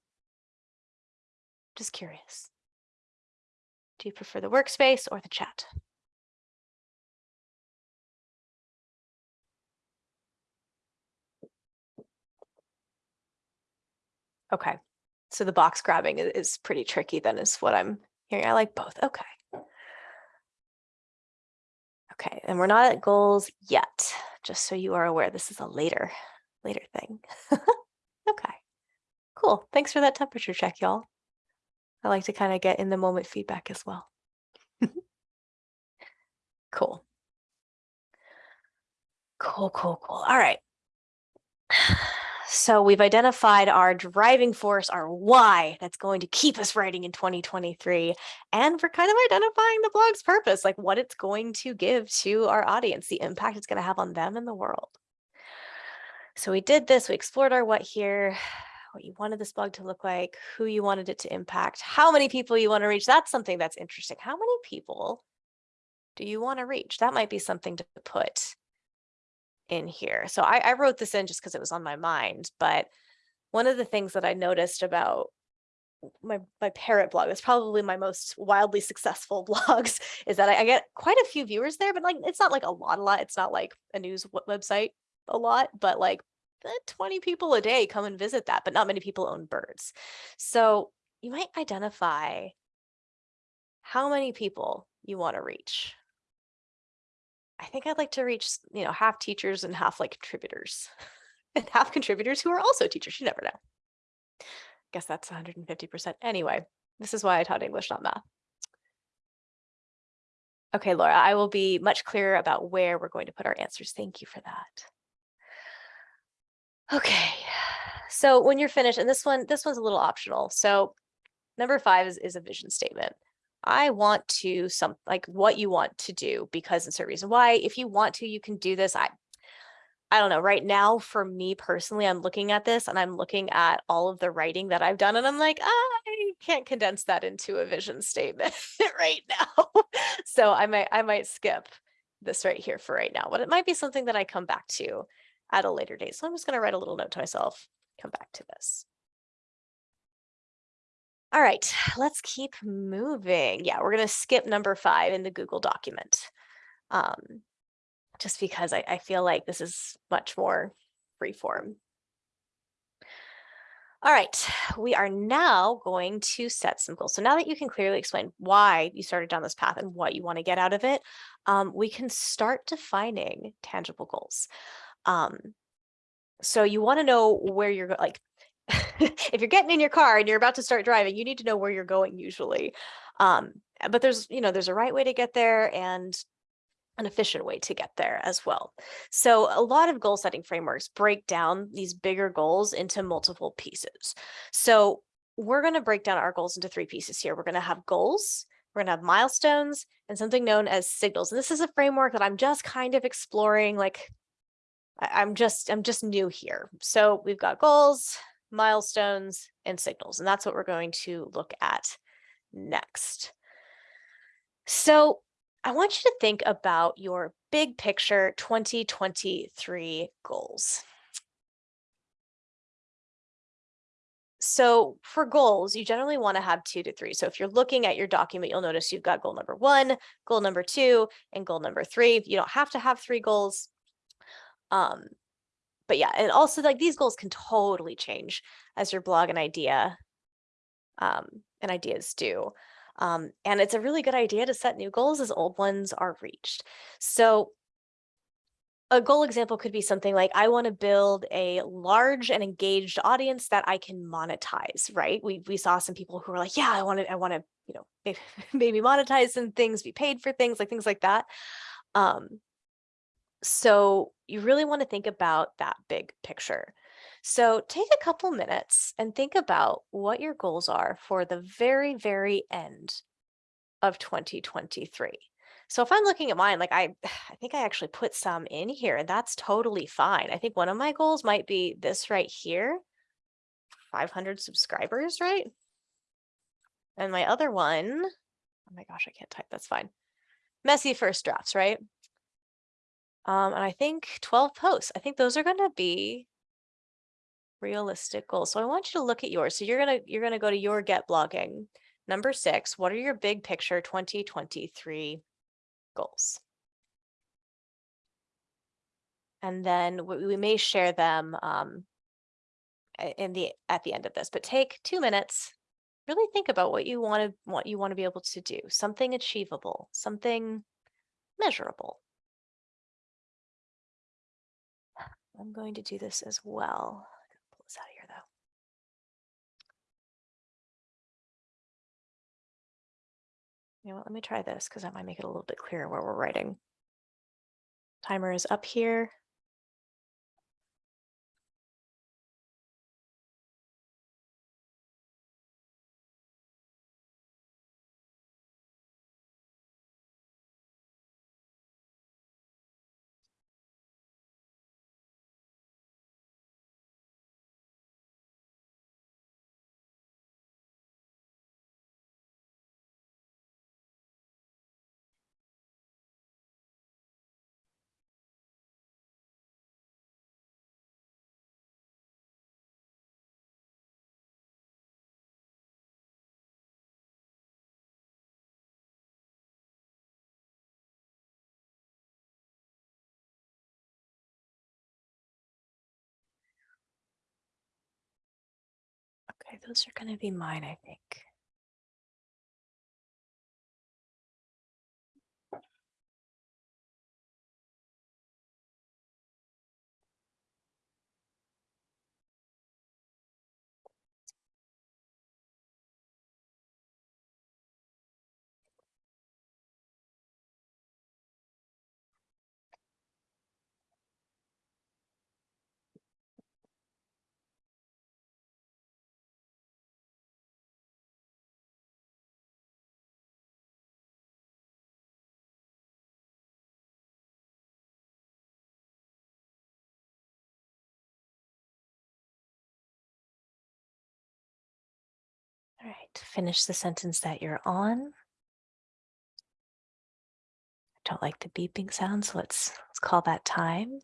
Just curious. Do you prefer the workspace or the chat? Okay, so the box grabbing is pretty tricky then is what I'm hearing. I like both. Okay. Okay, and we're not at goals yet, just so you are aware. This is a later, later thing. okay, cool. Thanks for that temperature check, y'all. I like to kind of get in the moment feedback as well. cool. Cool, cool, cool. All right. So we've identified our driving force, our why that's going to keep us writing in 2023. And we're kind of identifying the blog's purpose, like what it's going to give to our audience, the impact it's going to have on them and the world. So we did this, we explored our what here. What you wanted this blog to look like, who you wanted it to impact, how many people you want to reach. That's something that's interesting. How many people do you want to reach? That might be something to put in here. So I, I wrote this in just because it was on my mind, but one of the things that I noticed about my my parrot blog, it's probably my most wildly successful blogs, is that I, I get quite a few viewers there, but like it's not like a lot, a lot. It's not like a news website a lot, but like Uh, 20 people a day come and visit that, but not many people own birds. So you might identify how many people you want to reach. I think I'd like to reach, you know, half teachers and half like contributors and half contributors who are also teachers. You never know. Guess that's 150%. Anyway, this is why I taught English, not math. Okay, Laura, I will be much clearer about where we're going to put our answers. Thank you for that. Okay, so when you're finished, and this one, this one's a little optional. So number five is, is a vision statement. I want to some like what you want to do because it's a reason why. If you want to, you can do this. I I don't know. Right now, for me personally, I'm looking at this and I'm looking at all of the writing that I've done, and I'm like, I can't condense that into a vision statement right now. so I might I might skip this right here for right now, but it might be something that I come back to at a later date. So I'm just going to write a little note to myself, come back to this. All right, let's keep moving. Yeah, we're going to skip number five in the Google document. Um, just because I, I feel like this is much more freeform. All right, we are now going to set some goals. So now that you can clearly explain why you started down this path and what you want to get out of it, um, we can start defining tangible goals. Um, so you want to know where you're like, if you're getting in your car and you're about to start driving, you need to know where you're going usually. Um, but there's, you know, there's a right way to get there and an efficient way to get there as well. So a lot of goal setting frameworks break down these bigger goals into multiple pieces. So we're going to break down our goals into three pieces here. We're going to have goals, we're going to have milestones, and something known as signals. And this is a framework that I'm just kind of exploring like I, am just I'm just new here. So we've got goals, milestones, and signals, and that's what we're going to look at next. So I want you to think about your big picture 2023 goals. So for goals, you generally want to have two to three. So if you're looking at your document, you'll notice you've got goal number one, goal number two, and goal number three. You don't have to have three goals. Um, but yeah, and also like these goals can totally change as your blog and idea um, and ideas do. Um, and it's a really good idea to set new goals as old ones are reached. So a goal example could be something like I want to build a large and engaged audience that I can monetize, right? We we saw some people who were like, yeah, I want to I want to, you know, maybe, maybe monetize some things, be paid for things, like things like that. Um, so you really want to think about that big picture. So take a couple minutes and think about what your goals are for the very, very end of 2023. So if I'm looking at mine, like I, I think I actually put some in here and that's totally fine. I think one of my goals might be this right here, 500 subscribers, right? And my other one, oh my gosh, I can't type, that's fine. Messy first drafts, right? Um, and I think 12 posts. I think those are going to be realistic goals. So I want you to look at yours. So you're going to you're going to go to your get blogging. Number 6, what are your big picture 2023 goals? And then we, may share them um, in the at the end of this, but take 2 minutes really think about what you want to what you want to be able to do something achievable something measurable I'm going to do this as well. Pull this out of here though. You know what, let me try this because that might make it a little bit clearer where we're writing. Timer is up here. Those are going to be mine, I think. All right, finish the sentence that you're on. I don't like the beeping sound, so let's, let's call that time.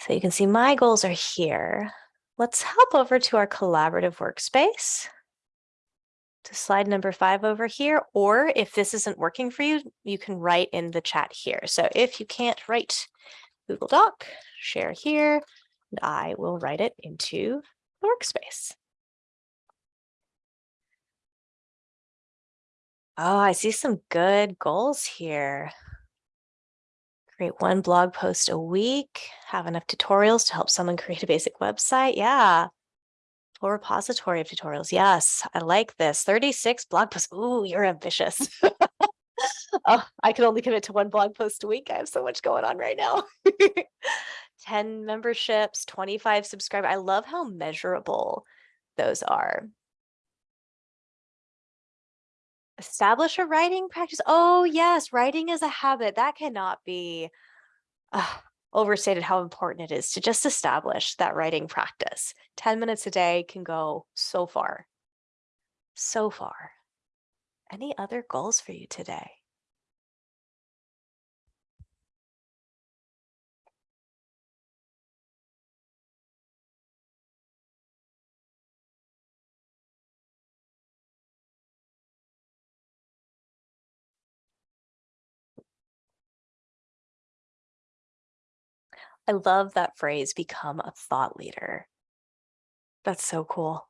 So you can see my goals are here. Let's hop over to our collaborative workspace to slide number five over here, or if this isn't working for you, you can write in the chat here. So if you can't write Google Doc, share here, and I will write it into the workspace. Oh, I see some good goals here. Create one blog post a week, have enough tutorials to help someone create a basic website. Yeah. Full repository of tutorials. Yes, I like this. 36 blog posts. Ooh, you're ambitious. oh, I can only commit to one blog post a week. I have so much going on right now. 10 memberships, 25 subscribers. I love how measurable those are. Establish a writing practice. Oh, yes, writing is a habit. That cannot be uh, overstated how important it is to just establish that writing practice. 10 minutes a day can go so far. So far. Any other goals for you today? I love that phrase, become a thought leader. That's so cool.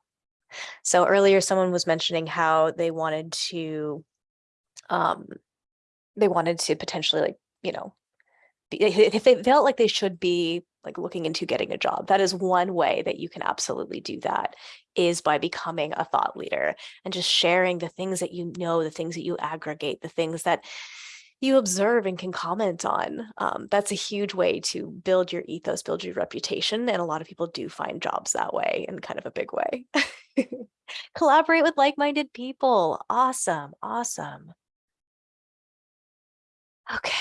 So earlier someone was mentioning how they wanted to, um, they wanted to potentially like, you know, if they felt like they should be like looking into getting a job, that is one way that you can absolutely do that is by becoming a thought leader and just sharing the things that you know, the things that you aggregate, the things that you observe and can comment on. Um, that's a huge way to build your ethos, build your reputation. And a lot of people do find jobs that way in kind of a big way. Collaborate with like-minded people. Awesome. Awesome. Okay.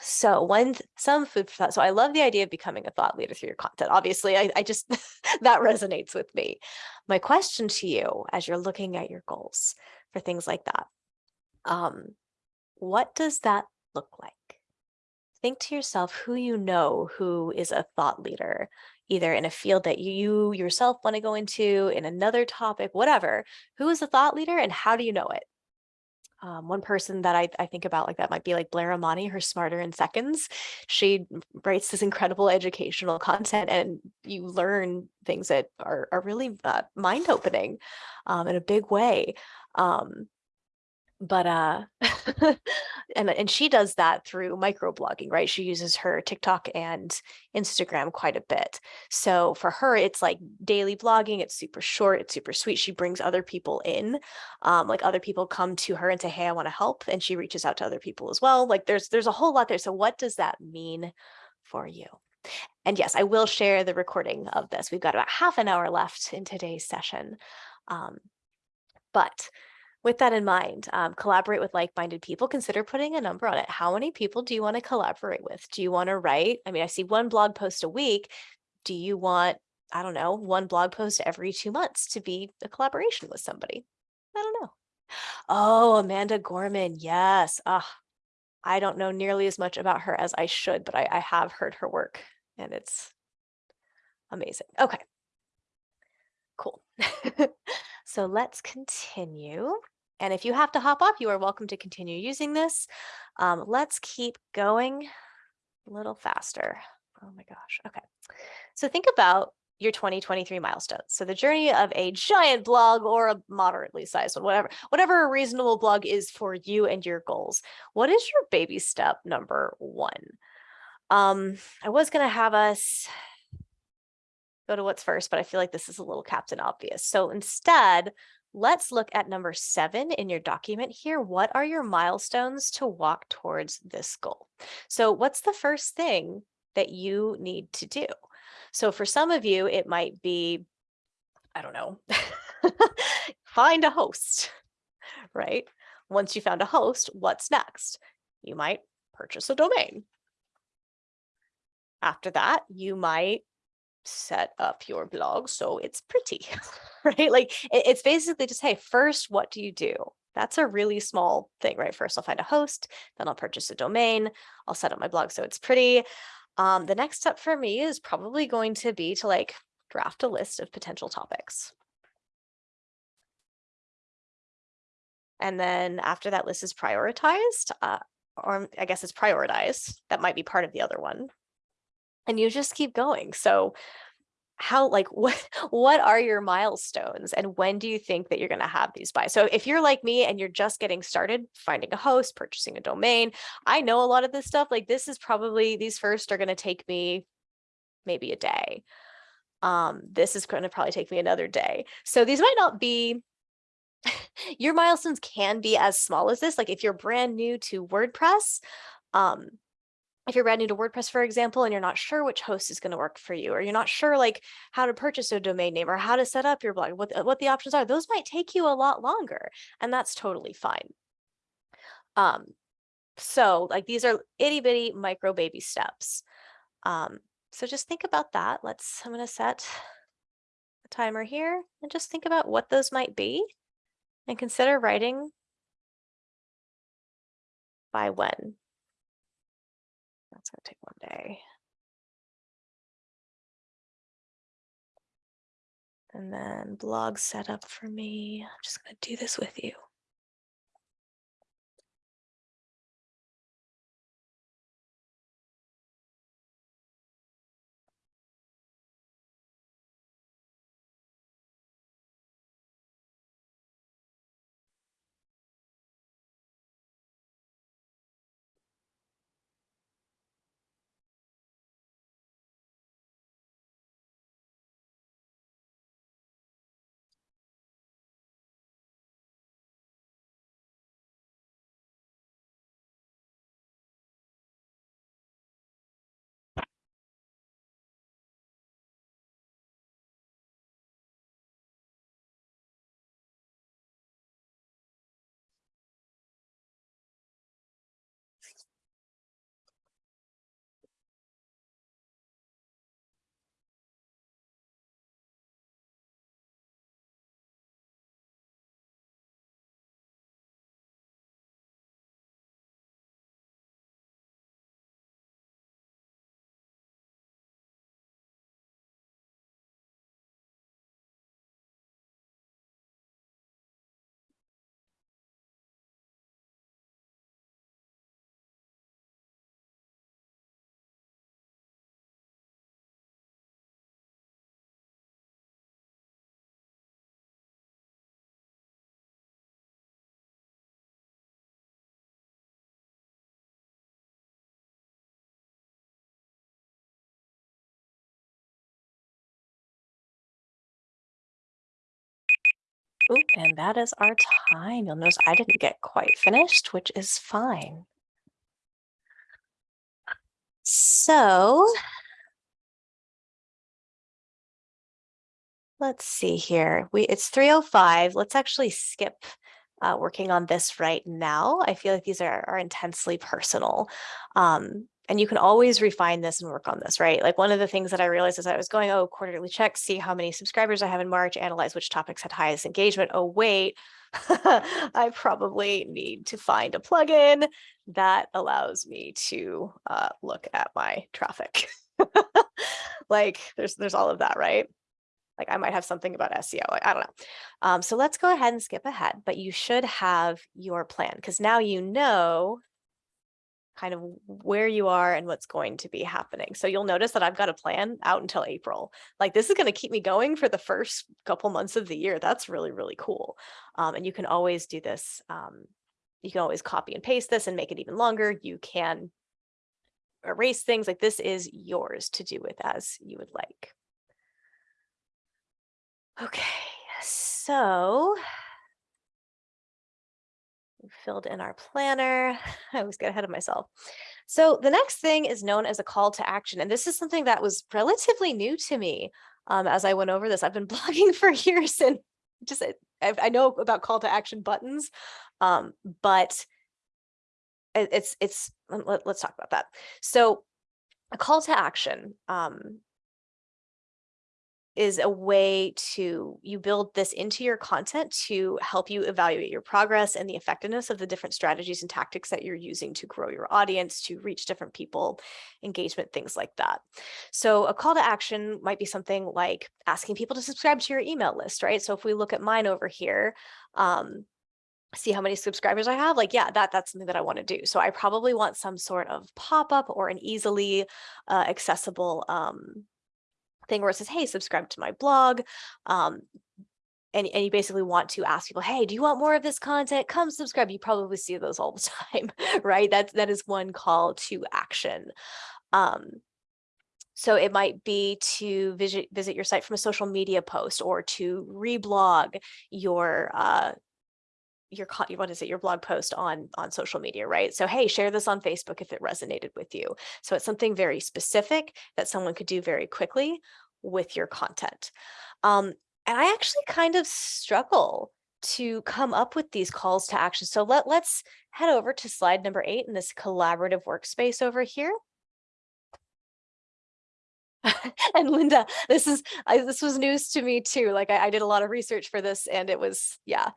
So one, some food for thought. So I love the idea of becoming a thought leader through your content. Obviously, I, I just, that resonates with me. My question to you as you're looking at your goals for things like that, um, what does that look like? Think to yourself who you know who is a thought leader, either in a field that you yourself want to go into, in another topic, whatever. Who is a thought leader and how do you know it? Um, one person that I, I think about like that might be like Blair Imani, her Smarter in Seconds. She writes this incredible educational content and you learn things that are, are really uh, mind-opening um, in a big way. Um, but uh and and she does that through microblogging right? She uses her tiktok and instagram quite a bit. So for her it's like daily blogging it's super short it's super sweet she brings other people in um like other people come to her and say hey i want to help and she reaches out to other people as well like there's there's a whole lot there. So what does that mean for you? And yes i will share the recording of this. We've got about half an hour left in today's session um but with that in mind, um, collaborate with like-minded people. Consider putting a number on it. How many people do you want to collaborate with? Do you want to write? I mean, I see one blog post a week. Do you want, I don't know, one blog post every two months to be a collaboration with somebody? I don't know. Oh, Amanda Gorman. Yes. Ah, I don't know nearly as much about her as I should, but I, I have heard her work and it's amazing. Okay. Cool. so let's continue. And if you have to hop off, you are welcome to continue using this. Um, let's keep going a little faster. Oh my gosh. Okay. So think about your 2023 milestones. So the journey of a giant blog or a moderately sized one, whatever, whatever a reasonable blog is for you and your goals. What is your baby step number one? Um, I was going to have us go to what's first, but I feel like this is a little captain obvious. So instead, let's look at number seven in your document here. What are your milestones to walk towards this goal? So what's the first thing that you need to do? So for some of you, it might be, I don't know, find a host, right? Once you found a host, what's next? You might purchase a domain. After that, you might set up your blog so it's pretty, right? Like it, it's basically just, hey, first, what do you do? That's a really small thing, right? First, I'll find a host, then I'll purchase a domain, I'll set up my blog so it's pretty. Um, the next step for me is probably going to be to like draft a list of potential topics. And then after that list is prioritized, uh, or I guess it's prioritized, that might be part of the other one. And you just keep going. So how like what what are your milestones and when do you think that you're going to have these by? So if you're like me and you're just getting started finding a host purchasing a domain i know a lot of this stuff like this is probably these first are going to take me maybe a day. Um this is going to probably take me another day. So these might not be your milestones can be as small as this like if you're brand new to wordpress um if you're brand new to WordPress, for example, and you're not sure which host is going to work for you, or you're not sure like how to purchase a domain name or how to set up your blog, what, what the options are, those might take you a lot longer and that's totally fine. Um, so like these are itty bitty micro baby steps. Um, so just think about that. Let's, I'm going to set a timer here and just think about what those might be and consider writing by when. Gonna take one day. And then blog setup for me. I'm just gonna do this with you. Ooh, and that is our time. You'll notice I didn't get quite finished, which is fine. So let's see here. We it's 305. Let's actually skip uh, working on this right now. I feel like these are, are intensely personal. Um, and you can always refine this and work on this, right? Like one of the things that I realized as I was going, oh, quarterly check, see how many subscribers I have in March, analyze which topics had highest engagement. Oh, wait, I probably need to find a plugin that allows me to uh, look at my traffic. like there's there's all of that, right? Like I might have something about SEO. I don't know. Um, so let's go ahead and skip ahead, but you should have your plan because now you know kind of where you are and what's going to be happening. So you'll notice that I've got a plan out until April. Like this is going to keep me going for the first couple months of the year. That's really, really cool. Um, and you can always do this. Um, you can always copy and paste this and make it even longer. You can erase things like this is yours to do with as you would like. Okay, so filled in our planner. I always get ahead of myself. So the next thing is known as a call to action. And this is something that was relatively new to me um, as I went over this. I've been blogging for years and just I, I know about call to action buttons, um, but it, it's, it's, let, us talk about that. So a call to action um, is a way to you build this into your content to help you evaluate your progress and the effectiveness of the different strategies and tactics that you're using to grow your audience, to reach different people, engagement, things like that. So a call to action might be something like asking people to subscribe to your email list, right? So if we look at mine over here, um, see how many subscribers I have, like, yeah, that that's something that I want to do. So I probably want some sort of pop-up or an easily uh, accessible um, thing where it says, hey, subscribe to my blog. Um, and, and you basically want to ask people, hey, do you want more of this content? Come subscribe. You probably see those all the time, right? That, that is one call to action. Um, so it might be to visit, visit your site from a social media post or to reblog your uh, your what is it your blog post on on social media right? So hey share this on facebook if it resonated with you. So it's something very specific that someone could do very quickly with your content. Um, and i actually kind of struggle to come up with these calls to action. So let let's head over to slide number eight in this collaborative workspace over here. And Linda, this is I, this was news to me too. Like I, I, did a lot of research for this, and it was yeah,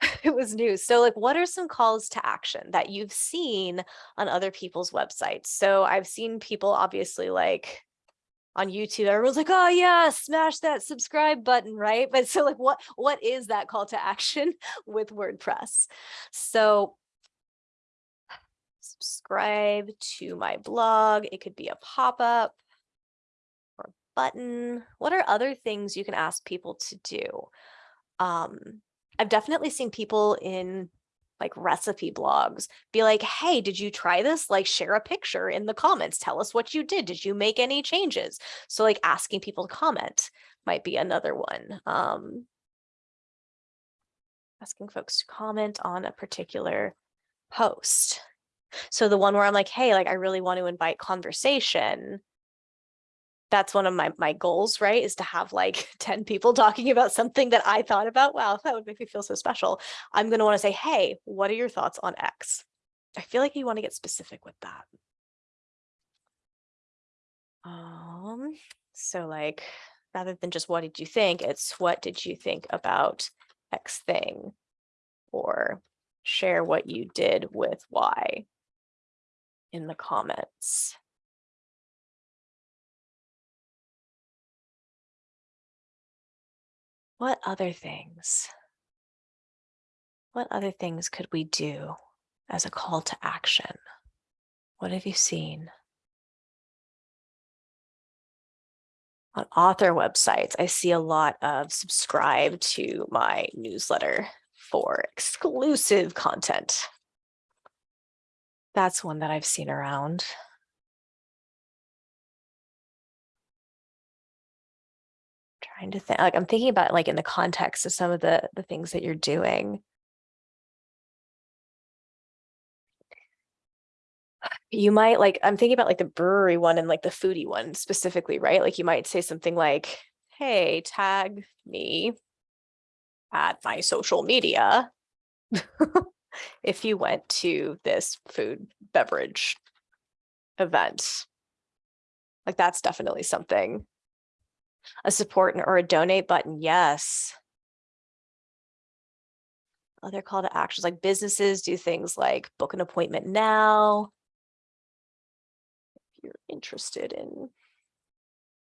it was new. So like, what are some calls to action that you've seen on other people's websites? So I've seen people obviously like on YouTube, everyone's like, oh yeah, smash that subscribe button, right? But so like, what what is that call to action with WordPress? So subscribe to my blog. It could be a pop-up or a button. What are other things you can ask people to do? Um, I've definitely seen people in like recipe blogs be like, hey, did you try this? Like share a picture in the comments. Tell us what you did. Did you make any changes? So like asking people to comment might be another one. Um, asking folks to comment on a particular post. So the one where I'm like, hey, like I really want to invite conversation that's one of my my goals, right? Is to have like 10 people talking about something that I thought about. Wow, that would make me feel so special. I'm going to want to say, hey, what are your thoughts on X? I feel like you want to get specific with that. Um, so like, rather than just what did you think, it's what did you think about X thing? Or share what you did with Y in the comments. What other things? What other things could we do as a call to action? What have you seen? On author websites, I see a lot of subscribe to my newsletter for exclusive content. That's one that I've seen around. Trying to think like I'm thinking about like in the context of some of the the things that you're doing. You might like I'm thinking about like the brewery one and like the foodie one specifically, right? Like you might say something like, hey, tag me at my social media if you went to this food beverage event. Like that's definitely something a support or a donate button, yes. Other call to actions like businesses do things like book an appointment now. If you're interested in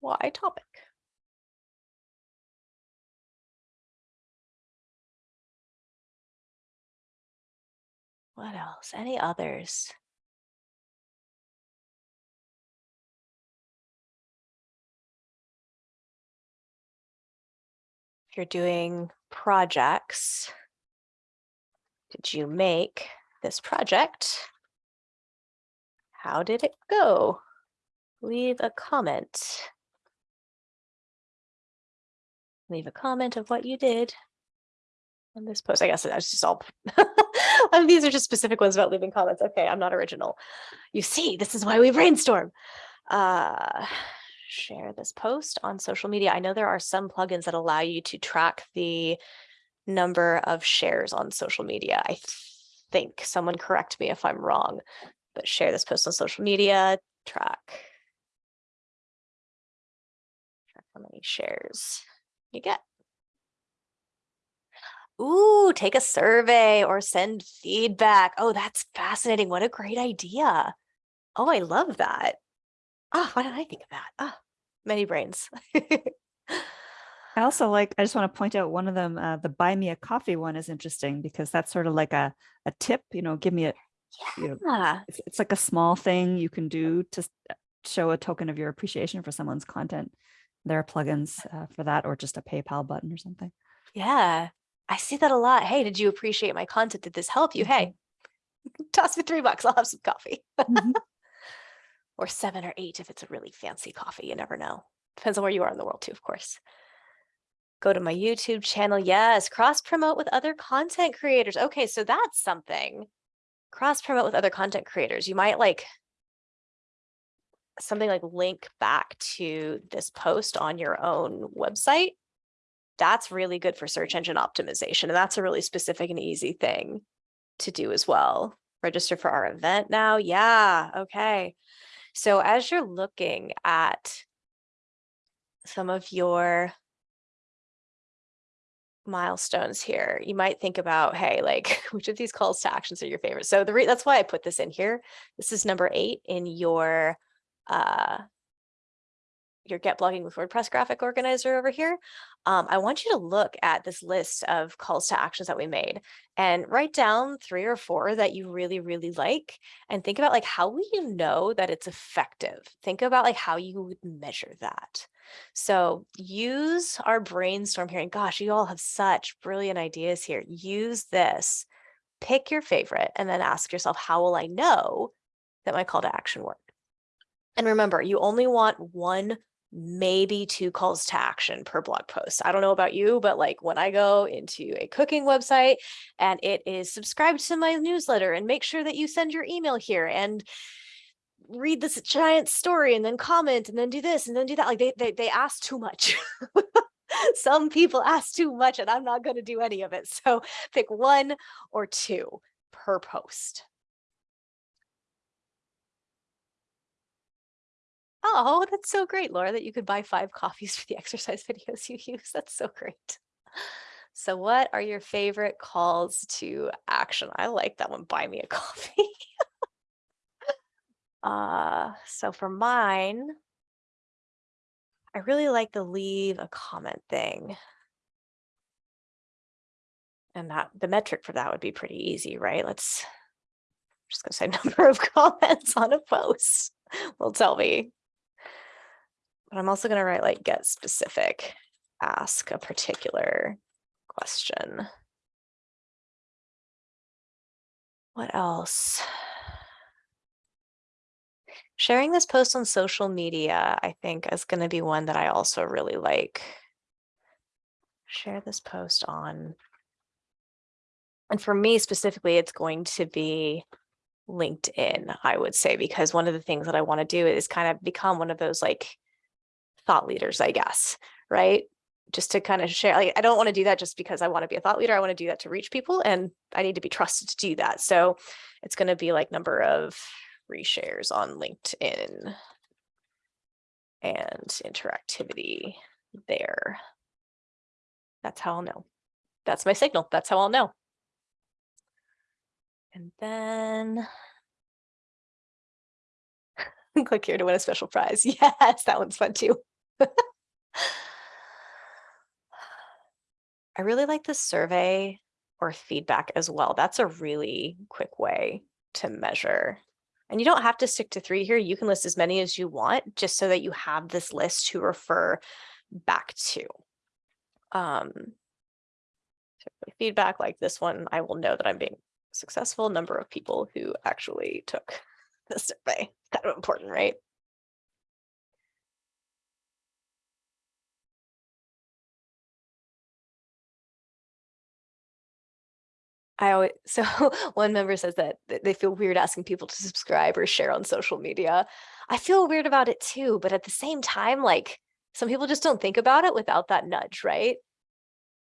Y topic. What else? Any others? You're doing projects, did you make this project? How did it go? Leave a comment. Leave a comment of what you did on this post. I guess that's just all. Um, These are just specific ones about leaving comments. Okay, I'm not original. You see, this is why we brainstorm. Uh, share this post on social media. I know there are some plugins that allow you to track the number of shares on social media. I think someone correct me if I'm wrong, but share this post on social media, track. Track how many shares you get. Ooh, take a survey or send feedback. Oh, that's fascinating. What a great idea. Oh, I love that. Oh, why didn't I think of that? Oh, many brains. I also like, I just want to point out one of them, uh, the buy me a coffee one is interesting because that's sort of like a, a tip, you know, give me a, you know, Yeah, it's, it's like a small thing you can do to uh, show a token of your appreciation for someone's content. There are plugins uh, for that or just a PayPal button or something. yeah. I see that a lot. Hey, did you appreciate my content? Did this help you? Hey, toss me three bucks. I'll have some coffee. Mhm. or seven or eight if it's a really fancy coffee. You never know. Depends on where you are in the world too, of course. Go to my YouTube channel. Yes, cross promote with other content creators. Okay, so that's something. Cross promote with other content creators. You might like something like link back to this post on your own website. That's really good for search engine optimization. And that's a really specific and easy thing to do as well. Register for our event now. Yeah, okay. So as you're looking at some of your milestones here, you might think about, hey, like which of these calls to actions are your favorite? So the that's why I put this in here. This is number eight in your uh your get blogging with WordPress graphic organizer over here. Um, I want you to look at this list of calls to actions that we made and write down three or four that you really, really like and think about like how will you know that it's effective? Think about like how you would measure that. So use our brainstorm here and gosh, you all have such brilliant ideas here. Use this, pick your favorite and then ask yourself, how will I know that my call to action worked? And remember, you only want one maybe two calls to action per blog post. I don't know about you, but like when I go into a cooking website and it is subscribe to my newsletter and make sure that you send your email here and read this giant story and then comment and then do this and then do that. Like they they, they ask too much. Some people ask too much and I'm not going to do any of it. So pick one or two per post. Oh, that's so great, Laura, that you could buy five coffees for the exercise videos you use. That's so great. So what are your favorite calls to action? I like that one, buy me a coffee. uh, so for mine, I really like the leave a comment thing. And that the metric for that would be pretty easy, right? Let's I'm just gonna say number of comments on a post will tell me but I'm also going to write like get specific, ask a particular question. What else? Sharing this post on social media, I think is going to be one that I also really like. Share this post on. And for me specifically, it's going to be LinkedIn, I would say, because one of the things that I want to do is kind of become one of those like thought leaders, I guess, right? Just to kind of share, like, I don't want to do that just because I want to be a thought leader. I want to do that to reach people and I need to be trusted to do that. So it's going to be like number of reshares on LinkedIn and interactivity there. That's how I'll know. That's my signal. That's how I'll know. And then click here to win a special prize. Yes, that one's fun too. I really like the survey or feedback as well. That's a really quick way to measure. And you don't have to stick to three here. You can list as many as you want, just so that you have this list to refer back to. Um, feedback like this one, I will know that I'm being successful. Number of people who actually took the survey, kind of important, right? I always, so one member says that they feel weird asking people to subscribe or share on social media. I feel weird about it too, but at the same time, like some people just don't think about it without that nudge, right?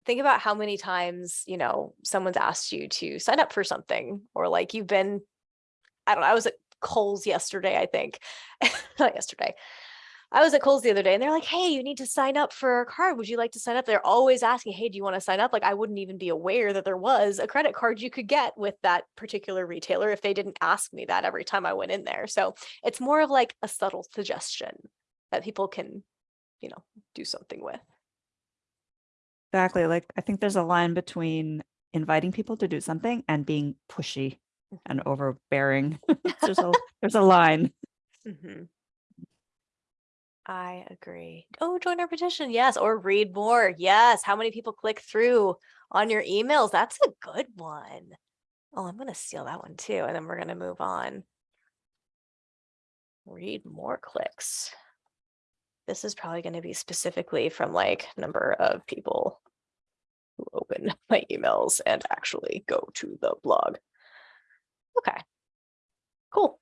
Think about how many times, you know, someone's asked you to sign up for something or like you've been, I don't know, I was at Kohl's yesterday, I think, not yesterday. I was at Kohl's the other day and they're like, hey, you need to sign up for a card. Would you like to sign up? They're always asking, hey, do you want to sign up? Like I wouldn't even be aware that there was a credit card you could get with that particular retailer if they didn't ask me that every time I went in there. So it's more of like a subtle suggestion that people can, you know, do something with. Exactly. Like I think there's a line between inviting people to do something and being pushy and overbearing. there's a there's a line. Mhm. I agree. Oh, join our petition. Yes. Or read more. Yes. How many people click through on your emails? That's a good one. Oh, I'm going to steal that one too. And then we're going to move on. Read more clicks. This is probably going to be specifically from like number of people who open my emails and actually go to the blog. Okay. Cool.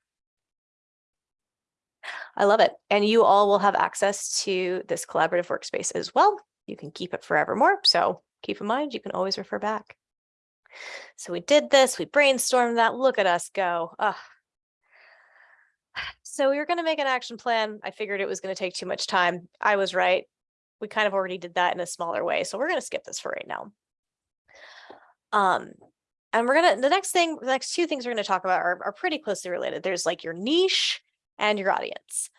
I love it. And you all will have access to this collaborative workspace as well. You can keep it forevermore. So keep in mind, you can always refer back. So we did this, we brainstormed that. Look at us go. Ugh. So we were going to make an action plan. I figured it was going to take too much time. I was right. We kind of already did that in a smaller way. So we're going to skip this for right now. Um, and we're going to, the next thing, the next two things we're going to talk about are, are pretty closely related. There's like your niche and your audience.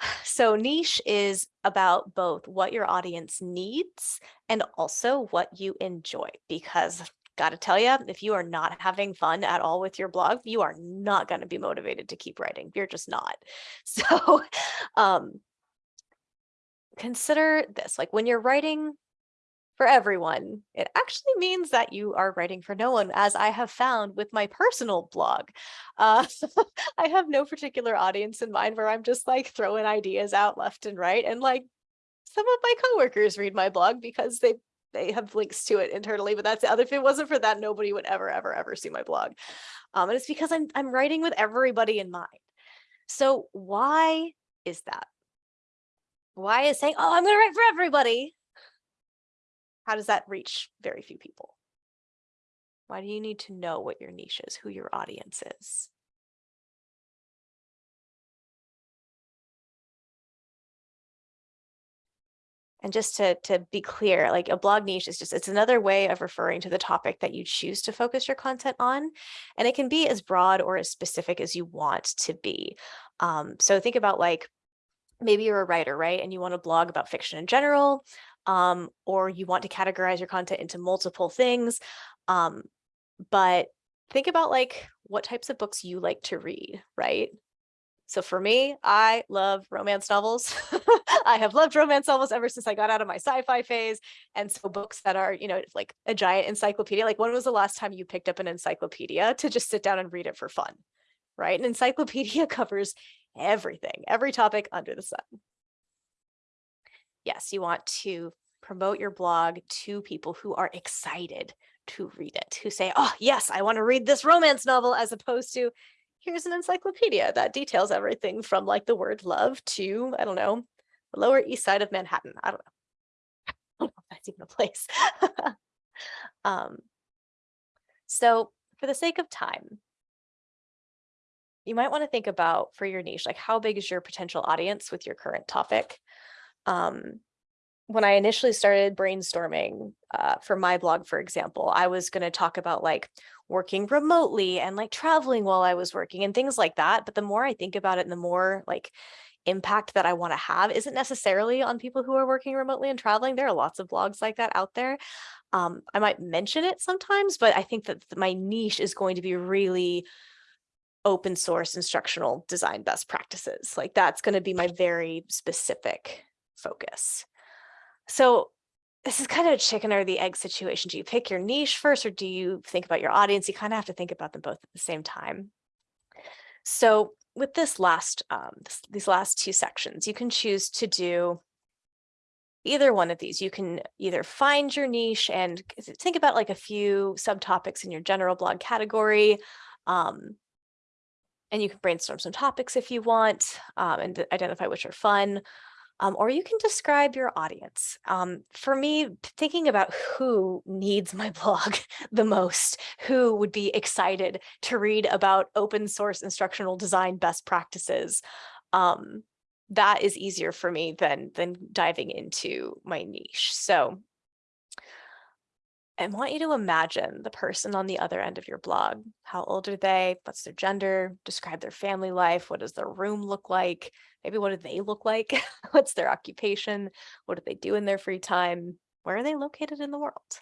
So niche is about both what your audience needs and also what you enjoy because got to tell you, if you are not having fun at all with your blog, you are not going to be motivated to keep writing. You're just not. So um, consider this, like when you're writing for everyone, it actually means that you are writing for no one, as I have found with my personal blog. Uh, I have no particular audience in mind where I'm just like throwing ideas out left and right. And like some of my coworkers read my blog because they they have links to it internally, but that's the other. If it wasn't for that, nobody would ever, ever, ever see my blog. Um, and it's because I'm I'm writing with everybody in mind. So why is that? Why is saying, oh, I'm going to write for everybody how does that reach very few people? Why do you need to know what your niche is, who your audience is? And just to, to be clear, like a blog niche is just, it's another way of referring to the topic that you choose to focus your content on. And it can be as broad or as specific as you want to be. Um, so think about like, maybe you're a writer, right? And you want to blog about fiction in general, um, or you want to categorize your content into multiple things. Um, but think about like what types of books you like to read, right? So for me, I love romance novels. I have loved romance novels ever since I got out of my sci-fi phase. And so books that are, you know, like a giant encyclopedia, like when was the last time you picked up an encyclopedia to just sit down and read it for fun, right? An encyclopedia covers everything, every topic under the sun yes, you want to promote your blog to people who are excited to read it, who say, oh, yes, I want to read this romance novel, as opposed to here's an encyclopedia that details everything from like the word love to, I don't know, the Lower East Side of Manhattan. I don't know. I don't know if that's even a place. um, so for the sake of time, you might want to think about for your niche, like how big is your potential audience with your current topic? Um, when I initially started brainstorming uh, for my blog, for example, I was going to talk about like working remotely and like traveling while I was working and things like that. But the more I think about it and the more like impact that I want to have isn't necessarily on people who are working remotely and traveling. There are lots of blogs like that out there. Um, I might mention it sometimes, but I think that my niche is going to be really open source instructional design best practices. Like that's going to be my very specific focus. So this is kind of a chicken or the egg situation. Do you pick your niche first or do you think about your audience? You kind of have to think about them both at the same time. So with this last, um, this, these last two sections, you can choose to do either one of these. You can either find your niche and think about like a few subtopics in your general blog category. Um, and you can brainstorm some topics if you want um, and identify which are fun um, or you can describe your audience. Um, for me, thinking about who needs my blog the most, who would be excited to read about open source instructional design best practices, um, that is easier for me than, than diving into my niche. So I want you to imagine the person on the other end of your blog. How old are they? What's their gender? Describe their family life. What does their room look like? Maybe what do they look like? What's their occupation? What do they do in their free time? Where are they located in the world?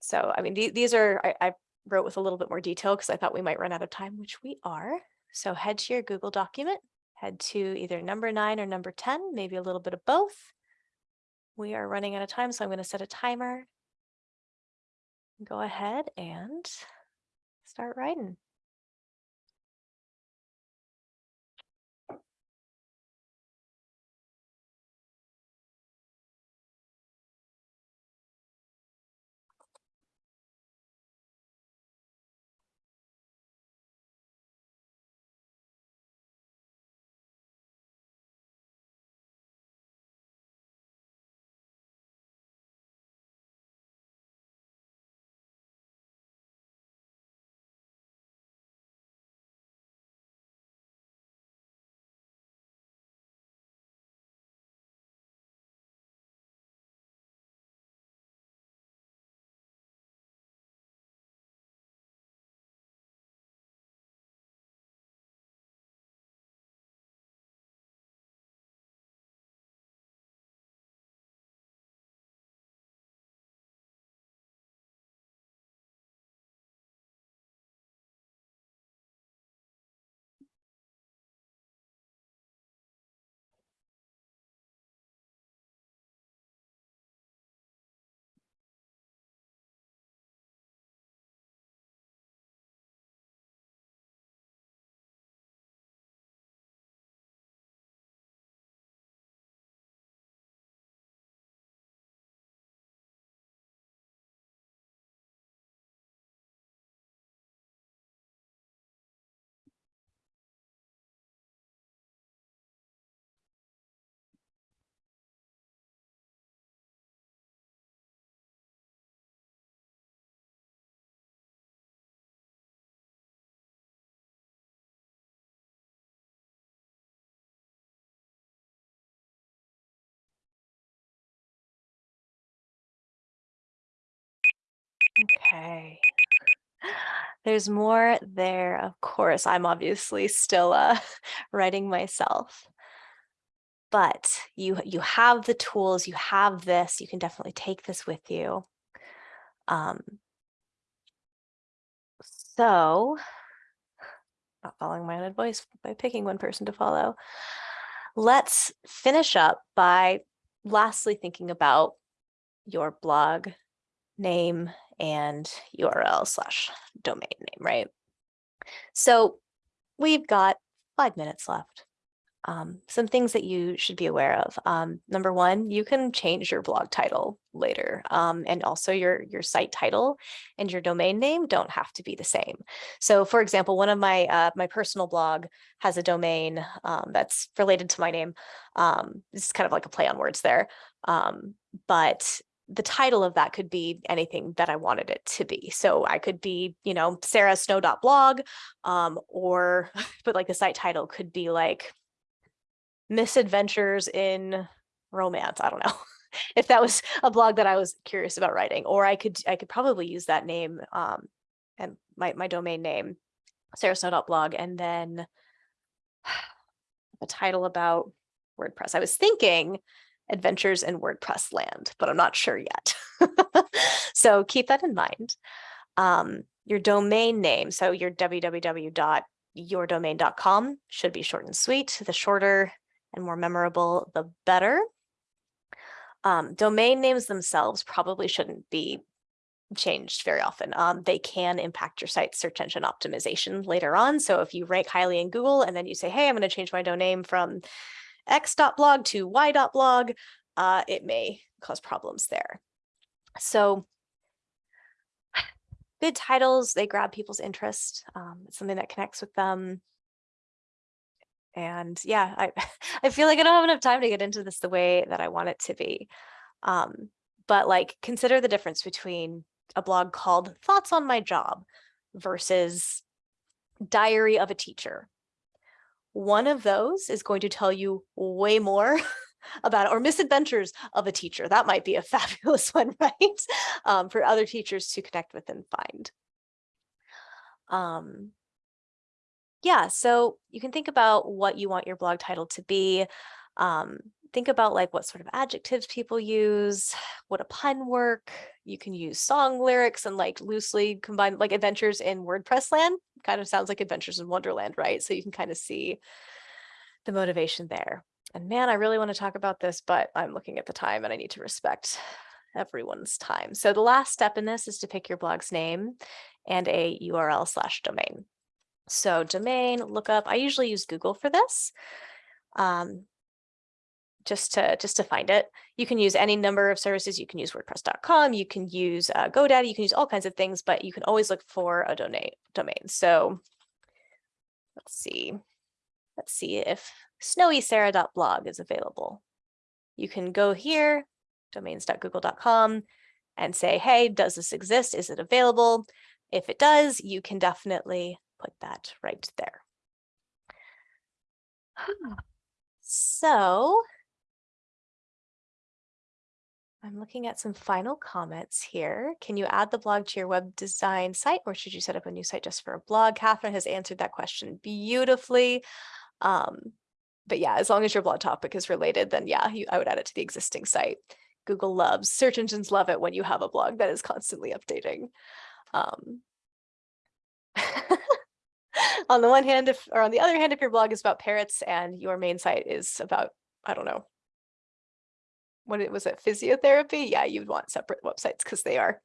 So, I mean, th these are, I, I wrote with a little bit more detail because I thought we might run out of time, which we are. So head to your Google document, head to either number nine or number 10, maybe a little bit of both we are running out of time, so I'm going to set a timer. Go ahead and start writing. Okay. There's more there, of course. I'm obviously still uh, writing myself. But you, you have the tools, you have this, you can definitely take this with you. Um, so, not following my own advice by picking one person to follow. Let's finish up by lastly thinking about your blog name and URL slash domain name, right? So we've got five minutes left. Um, some things that you should be aware of. Um, number one, you can change your blog title later um, and also your, your site title and your domain name don't have to be the same. So for example, one of my uh, my personal blog has a domain um, that's related to my name. Um, it's kind of like a play on words there. Um, but the title of that could be anything that I wanted it to be. So I could be, you know, Sarah sarahsnow.blog, um, or, but like the site title could be like misadventures in romance. I don't know if that was a blog that I was curious about writing, or I could, I could probably use that name, um, and my, my domain name, Sarah sarahsnow.blog, and then a title about WordPress. I was thinking adventures in WordPress land, but I'm not sure yet. so keep that in mind. Um, your domain name, so your www.yourdomain.com should be short and sweet. The shorter and more memorable, the better. Um, domain names themselves probably shouldn't be changed very often. Um, they can impact your site's search engine optimization later on. So if you rank highly in Google and then you say, hey, I'm going to change my domain from x.blog to y.blog, uh, it may cause problems there. So good titles, they grab people's interest. Um, it's something that connects with them. And yeah, I, I feel like I don't have enough time to get into this the way that I want it to be. Um, but like consider the difference between a blog called Thoughts on My Job versus Diary of a Teacher. One of those is going to tell you way more about it, or misadventures of a teacher. That might be a fabulous one, right? Um, for other teachers to connect with and find. Um, yeah, so you can think about what you want your blog title to be. Um, think about like what sort of adjectives people use, what a pun work? You can use song lyrics and like loosely combine like adventures in WordPress land. Kind of sounds like adventures in Wonderland, right? So you can kind of see the motivation there. And man, I really want to talk about this, but I'm looking at the time and I need to respect everyone's time. So the last step in this is to pick your blog's name and a URL slash domain. So domain, lookup, I usually use Google for this. Um, just to just to find it. You can use any number of services. You can use WordPress.com. You can use uh, GoDaddy. You can use all kinds of things, but you can always look for a domain. Domain. So let's see. Let's see if snowysarah.blog is available. You can go here, domains.google.com, and say, hey, does this exist? Is it available? If it does, you can definitely put that right there. So I'm looking at some final comments here. Can you add the blog to your web design site or should you set up a new site just for a blog? Catherine has answered that question beautifully. Um, but yeah, as long as your blog topic is related, then yeah, you, I would add it to the existing site. Google loves, search engines love it when you have a blog that is constantly updating. Um, on the one hand, if or on the other hand, if your blog is about parrots and your main site is about, I don't know, what it was it physiotherapy? Yeah, you'd want separate websites because they are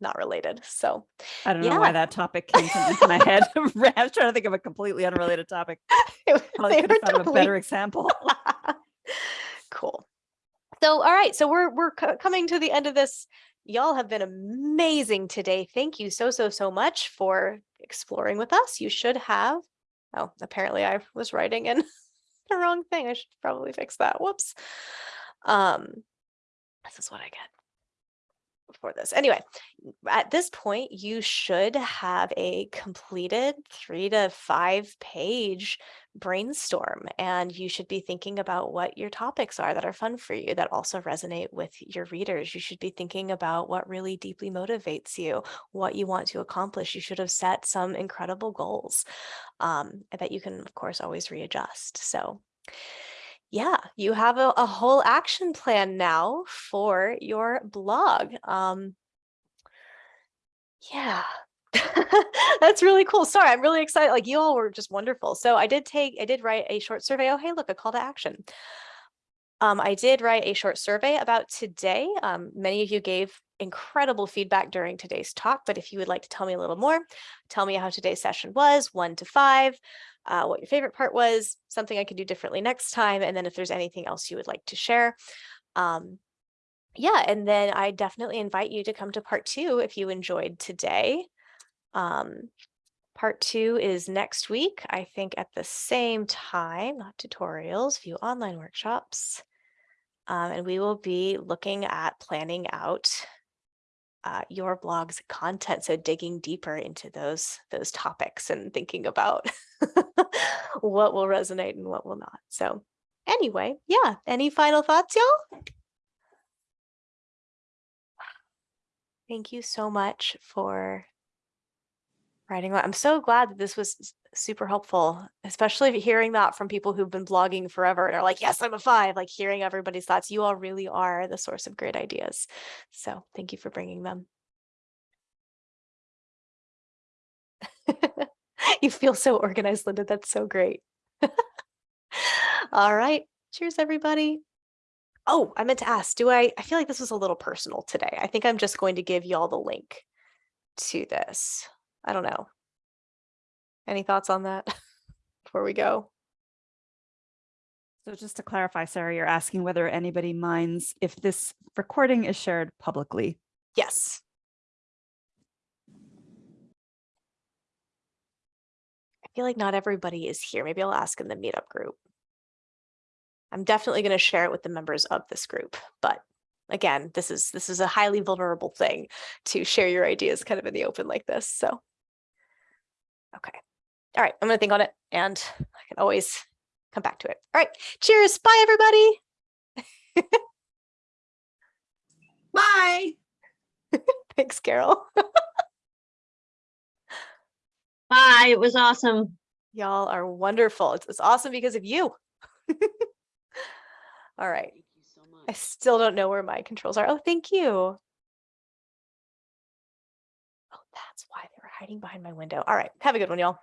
not related. So I don't yeah. know why that topic came to my head. I was trying to think of a completely unrelated topic. Probably could have totally... a better example. cool. So, all right. So we're we're coming to the end of this. Y'all have been amazing today. Thank you so, so, so much for exploring with us. You should have, oh, apparently I was writing in the wrong thing. I should probably fix that. Whoops. Um, this is what I get for this. Anyway, at this point, you should have a completed three to five page brainstorm, and you should be thinking about what your topics are that are fun for you, that also resonate with your readers. You should be thinking about what really deeply motivates you, what you want to accomplish. You should have set some incredible goals um, that you can, of course, always readjust. So yeah, you have a, a whole action plan now for your blog. Um, yeah, that's really cool. Sorry, I'm really excited. Like you all were just wonderful. So I did take, I did write a short survey. Oh, hey, look, a call to action. Um, I did write a short survey about today. Um, many of you gave incredible feedback during today's talk, but if you would like to tell me a little more, tell me how today's session was, one to five, uh, what your favorite part was, something I could do differently next time, and then if there's anything else you would like to share. Um, yeah, and then I definitely invite you to come to part two if you enjoyed today. Um, part two is next week, I think at the same time, not tutorials, view online workshops. Um, and we will be looking at planning out uh, your blog's content. So digging deeper into those, those topics and thinking about what will resonate and what will not. So anyway, yeah, any final thoughts, y'all? Thank you so much for writing. I'm so glad that this was super helpful, especially hearing that from people who've been blogging forever and are like, yes, I'm a five, like hearing everybody's thoughts. You all really are the source of great ideas. So thank you for bringing them. you feel so organized, Linda. That's so great. all right. Cheers, everybody. Oh, I meant to ask, do I, I feel like this was a little personal today. I think I'm just going to give y'all the link to this. I don't know. Any thoughts on that before we go? So just to clarify, Sarah, you're asking whether anybody minds if this recording is shared publicly. Yes. I feel like not everybody is here. Maybe I'll ask in the meetup group. I'm definitely going to share it with the members of this group, but again, this is this is a highly vulnerable thing to share your ideas kind of in the open like this. So, okay. All right, I'm going to think on it and I can always come back to it. All right, cheers. Bye, everybody. Bye. Thanks, Carol. Bye. It was awesome. Y'all are wonderful. It's, it's awesome because of you. All right. Thank you so I still don't know where my controls are. Oh, thank you. Oh, that's why they were hiding behind my window. All right. Have a good one, y'all.